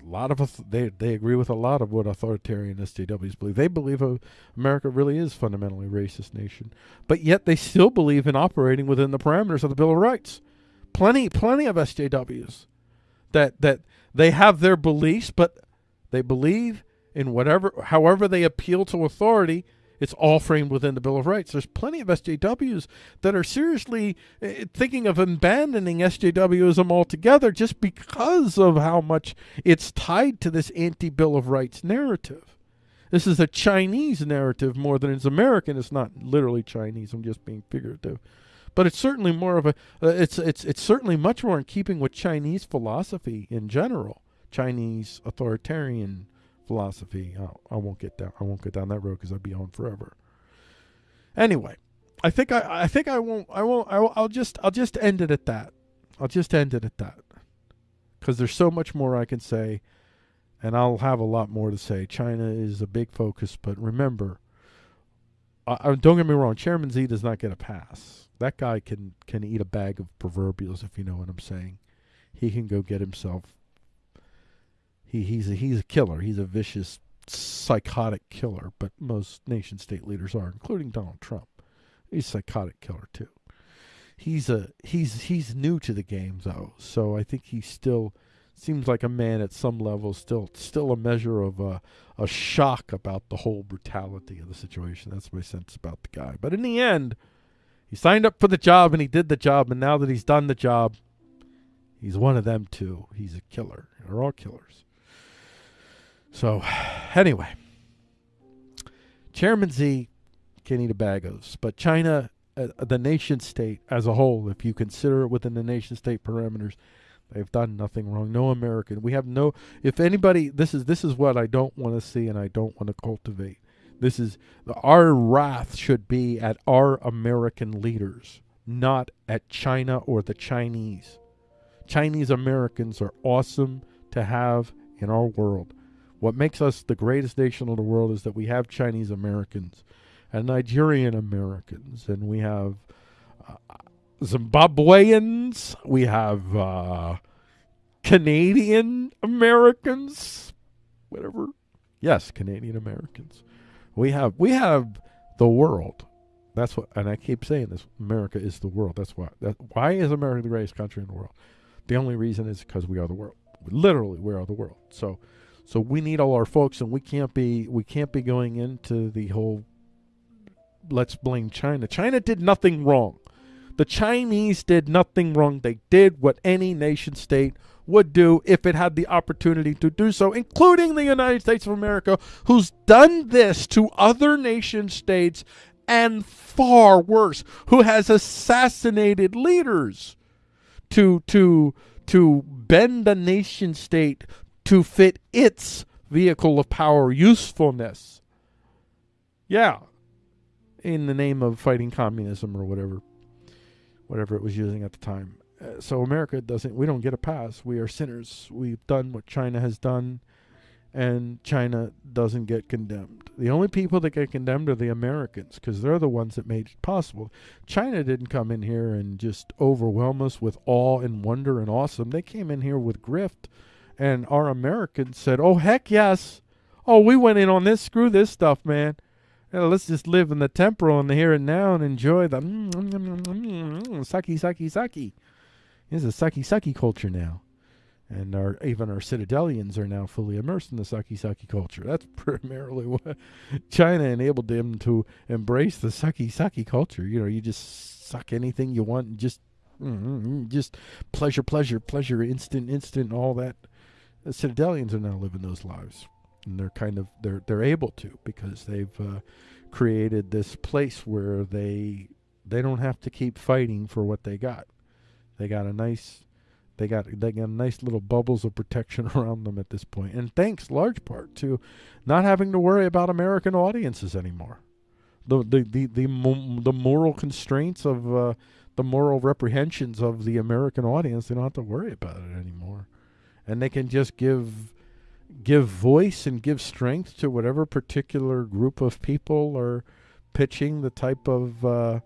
a lot of they they agree with a lot of what authoritarian SJWs believe. They believe America really is fundamentally racist nation, but yet they still believe in operating within the parameters of the Bill of Rights. Plenty plenty of SJWs that that they have their beliefs, but they believe in whatever however they appeal to authority. It's all framed within the Bill of Rights. There's plenty of SJWs that are seriously uh, thinking of abandoning SJWism altogether just because of how much it's tied to this anti Bill of Rights narrative. This is a Chinese narrative more than it's American. It's not literally Chinese. I'm just being figurative, but it's certainly more of a. Uh, it's it's it's certainly much more in keeping with Chinese philosophy in general. Chinese authoritarian philosophy. I, I won't get down. I won't get down that road because I'd be on forever. Anyway, I think I, I think I won't. I won't. I will, I'll just. I'll just end it at that. I'll just end it at that. Because there's so much more I can say, and I'll have a lot more to say. China is a big focus, but remember, I, don't get me wrong. Chairman Xi does not get a pass. That guy can can eat a bag of proverbials, if you know what I'm saying. He can go get himself he he's a, he's a killer. He's a vicious, psychotic killer. But most nation state leaders are, including Donald Trump. He's a psychotic killer too. He's a he's he's new to the game though, so I think he still seems like a man at some level, still still a measure of a a shock about the whole brutality of the situation. That's my sense about the guy. But in the end, he signed up for the job and he did the job, and now that he's done the job, he's one of them too. He's a killer. They're all killers. So, anyway, Chairman Xi can eat a bag of, but China uh, the nation state as a whole, if you consider it within the nation state parameters, they've done nothing wrong. No American. We have no. If anybody, this is this is what I don't want to see and I don't want to cultivate. This is our wrath should be at our American leaders, not at China or the Chinese. Chinese Americans are awesome to have in our world. What makes us the greatest nation in the world is that we have Chinese Americans and Nigerian Americans, and we have uh, Zimbabweans, we have uh, Canadian Americans, whatever. Yes, Canadian Americans. We have we have the world. That's what, and I keep saying this. America is the world. That's why. That why is America the greatest country in the world? The only reason is because we are the world. Literally, we are the world. So, so we need all our folks, and we can't be we can't be going into the whole. Let's blame China. China did nothing wrong. The Chinese did nothing wrong. They did what any nation state would do if it had the opportunity to do so, including the United States of America, who's done this to other nation states and far worse, who has assassinated leaders to to to bend a nation state to fit its vehicle of power usefulness. Yeah. In the name of fighting communism or whatever whatever it was using at the time. Uh, so America doesn't we don't get a pass. We are sinners. We've done what China has done and China doesn't get condemned. The only people that get condemned are the Americans because they're the ones that made it possible. China didn't come in here and just overwhelm us with awe and wonder and awesome. They came in here with grift, and our Americans said, "Oh heck yes! Oh we went in on this. Screw this stuff, man. Let's just live in the temporal and the here and now and enjoy the mm, mm, mm, mm, mm, saki saki saki. It's a saki saki culture now." and our even our citadelians are now fully immersed in the saki saki culture. That's primarily what China enabled them to embrace the saki saki culture. You know, you just suck anything you want, and just mm, just pleasure, pleasure, pleasure, instant, instant, all that. The citadelians are now living those lives, and they're kind of they're they're able to because they've uh, created this place where they they don't have to keep fighting for what they got. They got a nice they got they got nice little bubbles of protection around them at this point, and thanks large part to not having to worry about American audiences anymore. The the the the, the moral constraints of uh, the moral reprehensions of the American audience, they don't have to worry about it anymore, and they can just give give voice and give strength to whatever particular group of people are pitching the type of uh,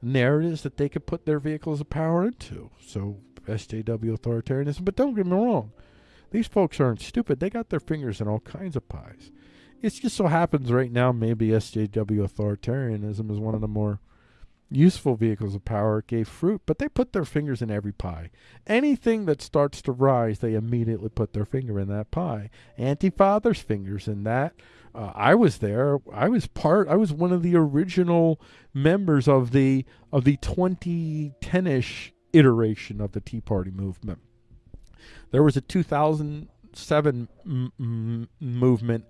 narratives that they could put their vehicles of power into. So SJW authoritarianism. But don't get me wrong, these folks aren't stupid. They got their fingers in all kinds of pies. It just so happens right now maybe SJW authoritarianism is one of the more useful vehicles of power. Gave fruit, but they put their fingers in every pie. Anything that starts to rise, they immediately put their finger in that pie. Anti-father's fingers in that. Uh, I was there. I was part. I was one of the original members of the of the 2010ish iteration of the Tea Party movement. There was a 2007 m- m- movement,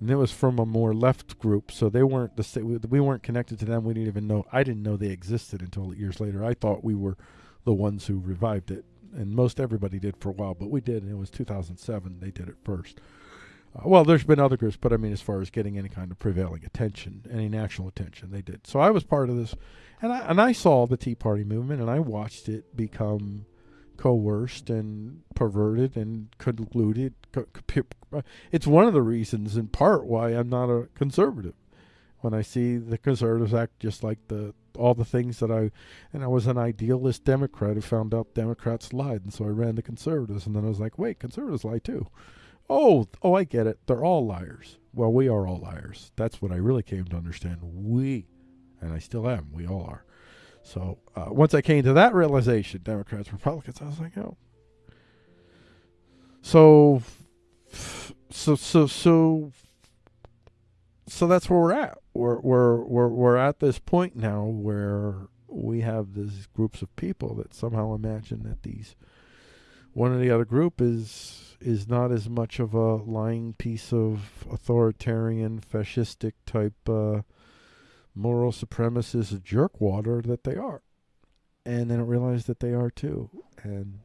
and it was from a more left group, so they weren't the we weren't connected to them. We didn't even know. I didn't know they existed until years later. I thought we were the ones who revived it, and most everybody did for a while, but we did, and it was 2007. They did it first. Uh, well, there's been other groups, but I mean, as far as getting any kind of prevailing attention, any national attention, they did. So I was part of this, and I and I saw the Tea Party movement, and I watched it become coerced and perverted and colluded. Co- co- uh, it's one of the reasons, in part, why I'm not a conservative. When I see the conservatives act just like the all the things that I, and I was an idealist Democrat who found out Democrats lied, and so I ran the conservatives, and then I was like, wait, conservatives lie too. Oh, oh, I get it. They're all liars. Well, we are all liars. That's what I really came to understand. We, and I still am. We all are. So uh, once I came to that realization, Democrats, Republicans, I was like, oh. So, so, so, so, so that's where we're at. We're we're we're we're at this point now where we have these groups of people that somehow imagine that these one or the other group is is not as much of a lying piece of authoritarian fascistic type uh, moral supremacist jerkwater that they are. And then realize that they are too. And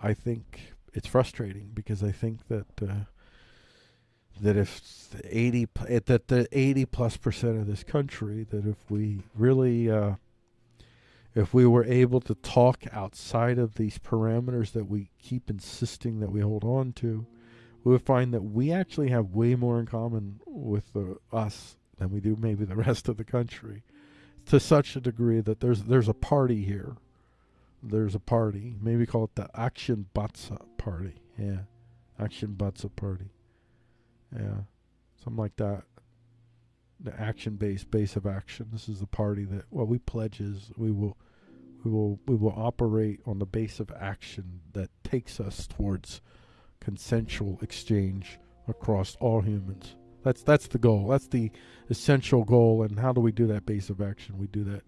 I think it's frustrating because I think that uh, that if 80 eh, that the 80 plus percent of this country that if we really uh, if we were able to talk outside of these parameters that we keep insisting that we hold on to, we would find that we actually have way more in common with the, us than we do maybe the rest of the country, to such a degree that there's there's a party here. There's a party. Maybe call it the Action Batsa Party. Yeah, Action Batsa Party. Yeah, something like that. The action base base of action. This is the party that what we pledge is we will we will we will operate on the base of action that takes us towards consensual exchange across all humans. That's that's the goal. That's the essential goal. And how do we do that base of action? We do that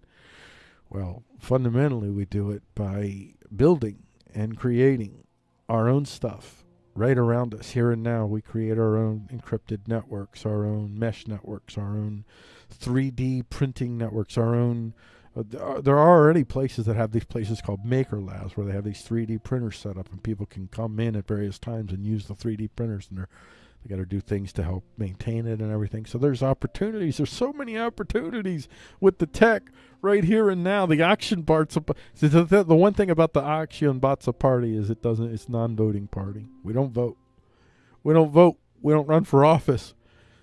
well, fundamentally we do it by building and creating our own stuff right around us here and now. We create our own encrypted networks, our own mesh networks, our own 3D printing networks, our own. Uh, there are- there are already places that have these places called maker labs where they have these 3D printers set up and people can come in at various times and use the 3D printers and they're they got to do things to help maintain it and everything. So there's opportunities. There's so many opportunities with the tech right here and now. The action parts. The, one thing about the action Batsa party is it doesn't. It's non-voting party. We don't vote. We don't vote. We don't run for office.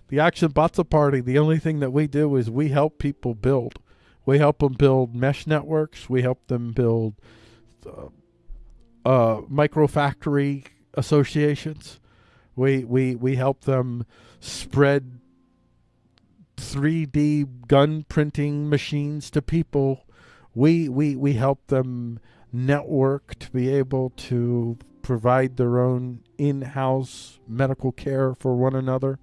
The action Batsa party. The only thing that we do is we help people build. We help them build mesh networks. We help them build uh, uh, micro factory associations. We we we help them spread 3D gun printing machines to people. We we we help them network to be able to provide their own in-house medical care for one another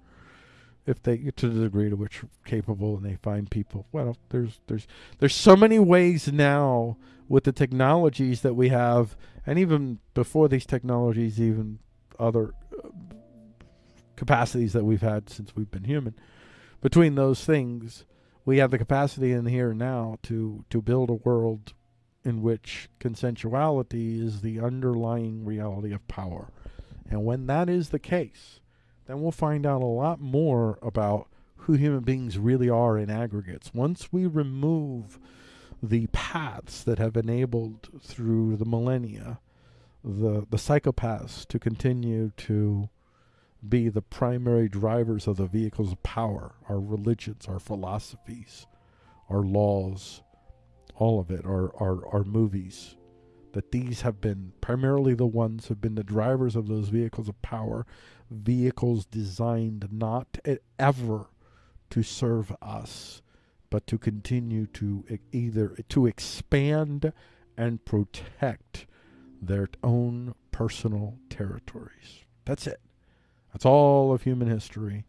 if they to the degree to which capable and they find people well there's there's there's so many ways now with the technologies that we have and even before these technologies even other capacities that we've had since we've been human between those things we have the capacity in here now to to build a world in which consensuality is the underlying reality of power and when that is the case then we'll find out a lot more about who human beings really are in aggregates. Once we remove the paths that have enabled through the millennia the the psychopaths to continue to be the primary drivers of the vehicles of power, our religions, our philosophies, our laws, all of it, our, our, our movies, that these have been primarily the ones who have been the drivers of those vehicles of power, vehicles designed not ever to serve us, but to continue to either to expand and protect their own personal territories. That's it. That's all of human history.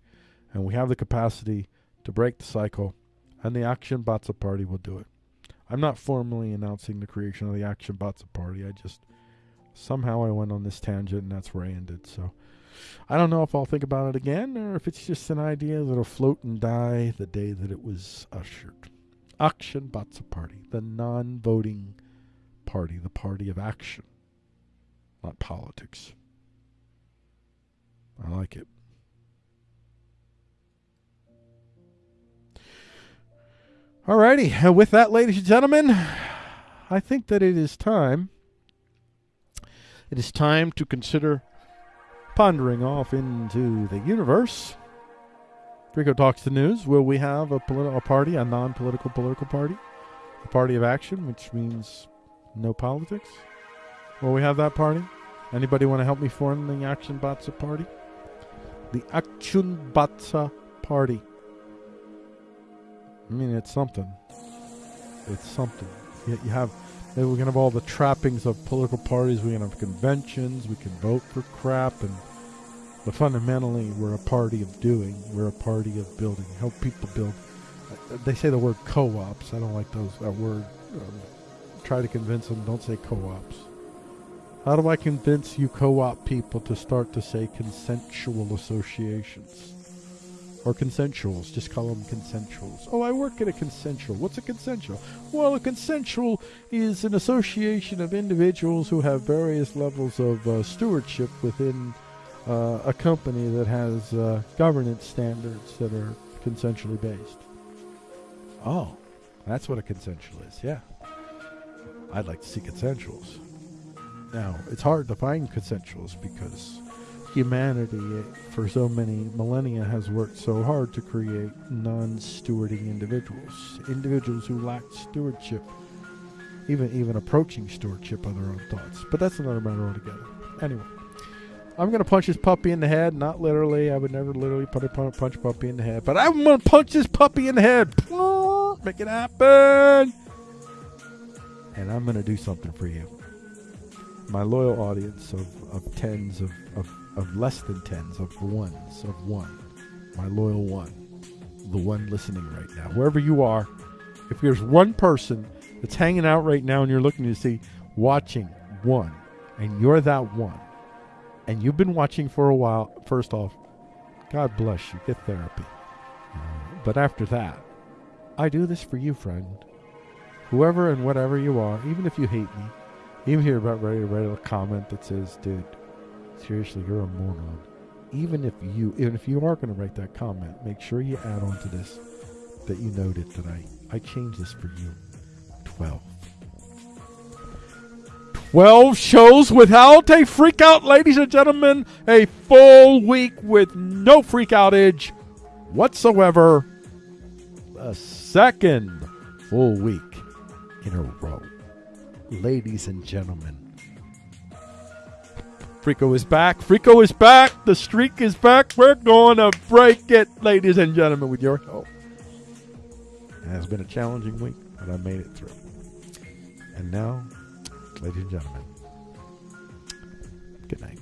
And we have the capacity to break the cycle, and the Action Batsa Party will do it. I'm not formally announcing the creation of the Action Batsa Party. I just somehow I went on this tangent, and that's where I ended. So I don't know if I'll think about it again, or if it's just an idea that'll float and die the day that it was ushered. Action Batsa Party, the non-voting party, the party of action, not politics. I like it. Alrighty, and with that, ladies and gentlemen, I think that it is time. It is time to consider pondering off into the universe. Frico talks the news. Will we have a political party, a non-political political party, a party of action, which means no politics? Will we have that party? Anybody want to help me form the Action Batsa party? The Action Batsa party. I mean, it's something. It's something. You, you have, we can have all the trappings of political parties. We can have conventions. We can vote for crap, and but fundamentally, we're a party of doing. We're a party of building. Help people build. Uh, They say the word co-ops. I don't like those that word. Um, try to convince them. Don't say co-ops. How do I convince you co-op people to start to say consensual associations? or consensuals. Just call them consensuals. Oh, I work at a consensual. What's a consensual? Well, a consensual is an association of individuals who have various levels of uh, stewardship within uh, a company that has uh, governance standards that are consensually based. Oh, that's what a consensual is. Yeah. I'd like to see consensuals. Now, it's hard to find consensuals because humanity, eh, for so many millennia, has worked so hard to create non stewarding individuals. Individuals who lack stewardship, even, even approaching stewardship of their own thoughts. But that's another matter altogether. Anyway. I'm gonna punch this puppy in the head. Not literally. I would never literally put a punch, punch puppy in the head. But I'm gonna punch this puppy in the head. Make it happen. And I'm gonna do something for you, my loyal audience of, of tens of, of of less than tens of ones of one, my loyal one, the one listening right now, wherever you are. If there's one person that's hanging out right now and you're looking to see, watching one, and you're that one and you've been watching for a while, first off, God bless you. Get therapy. Uh, but after that, I do this for you, friend. Whoever and whatever you are, even if you hate me, even you're about ready to write a comment that says, dude, seriously, you're a moron. Even if you even if you are going to write that comment, make sure you add on to this that you noted that I, I changed this for you. 12. 12 shows without a freak out, ladies and gentlemen. A full week with no freak outage whatsoever. A second full week in a row. Ladies and gentlemen. Frico is back. Frico is back. The streak is back. We're going to break it, ladies and gentlemen, with your help. It has been a challenging week, but I made it through. And now ladies and gentlemen. Good night.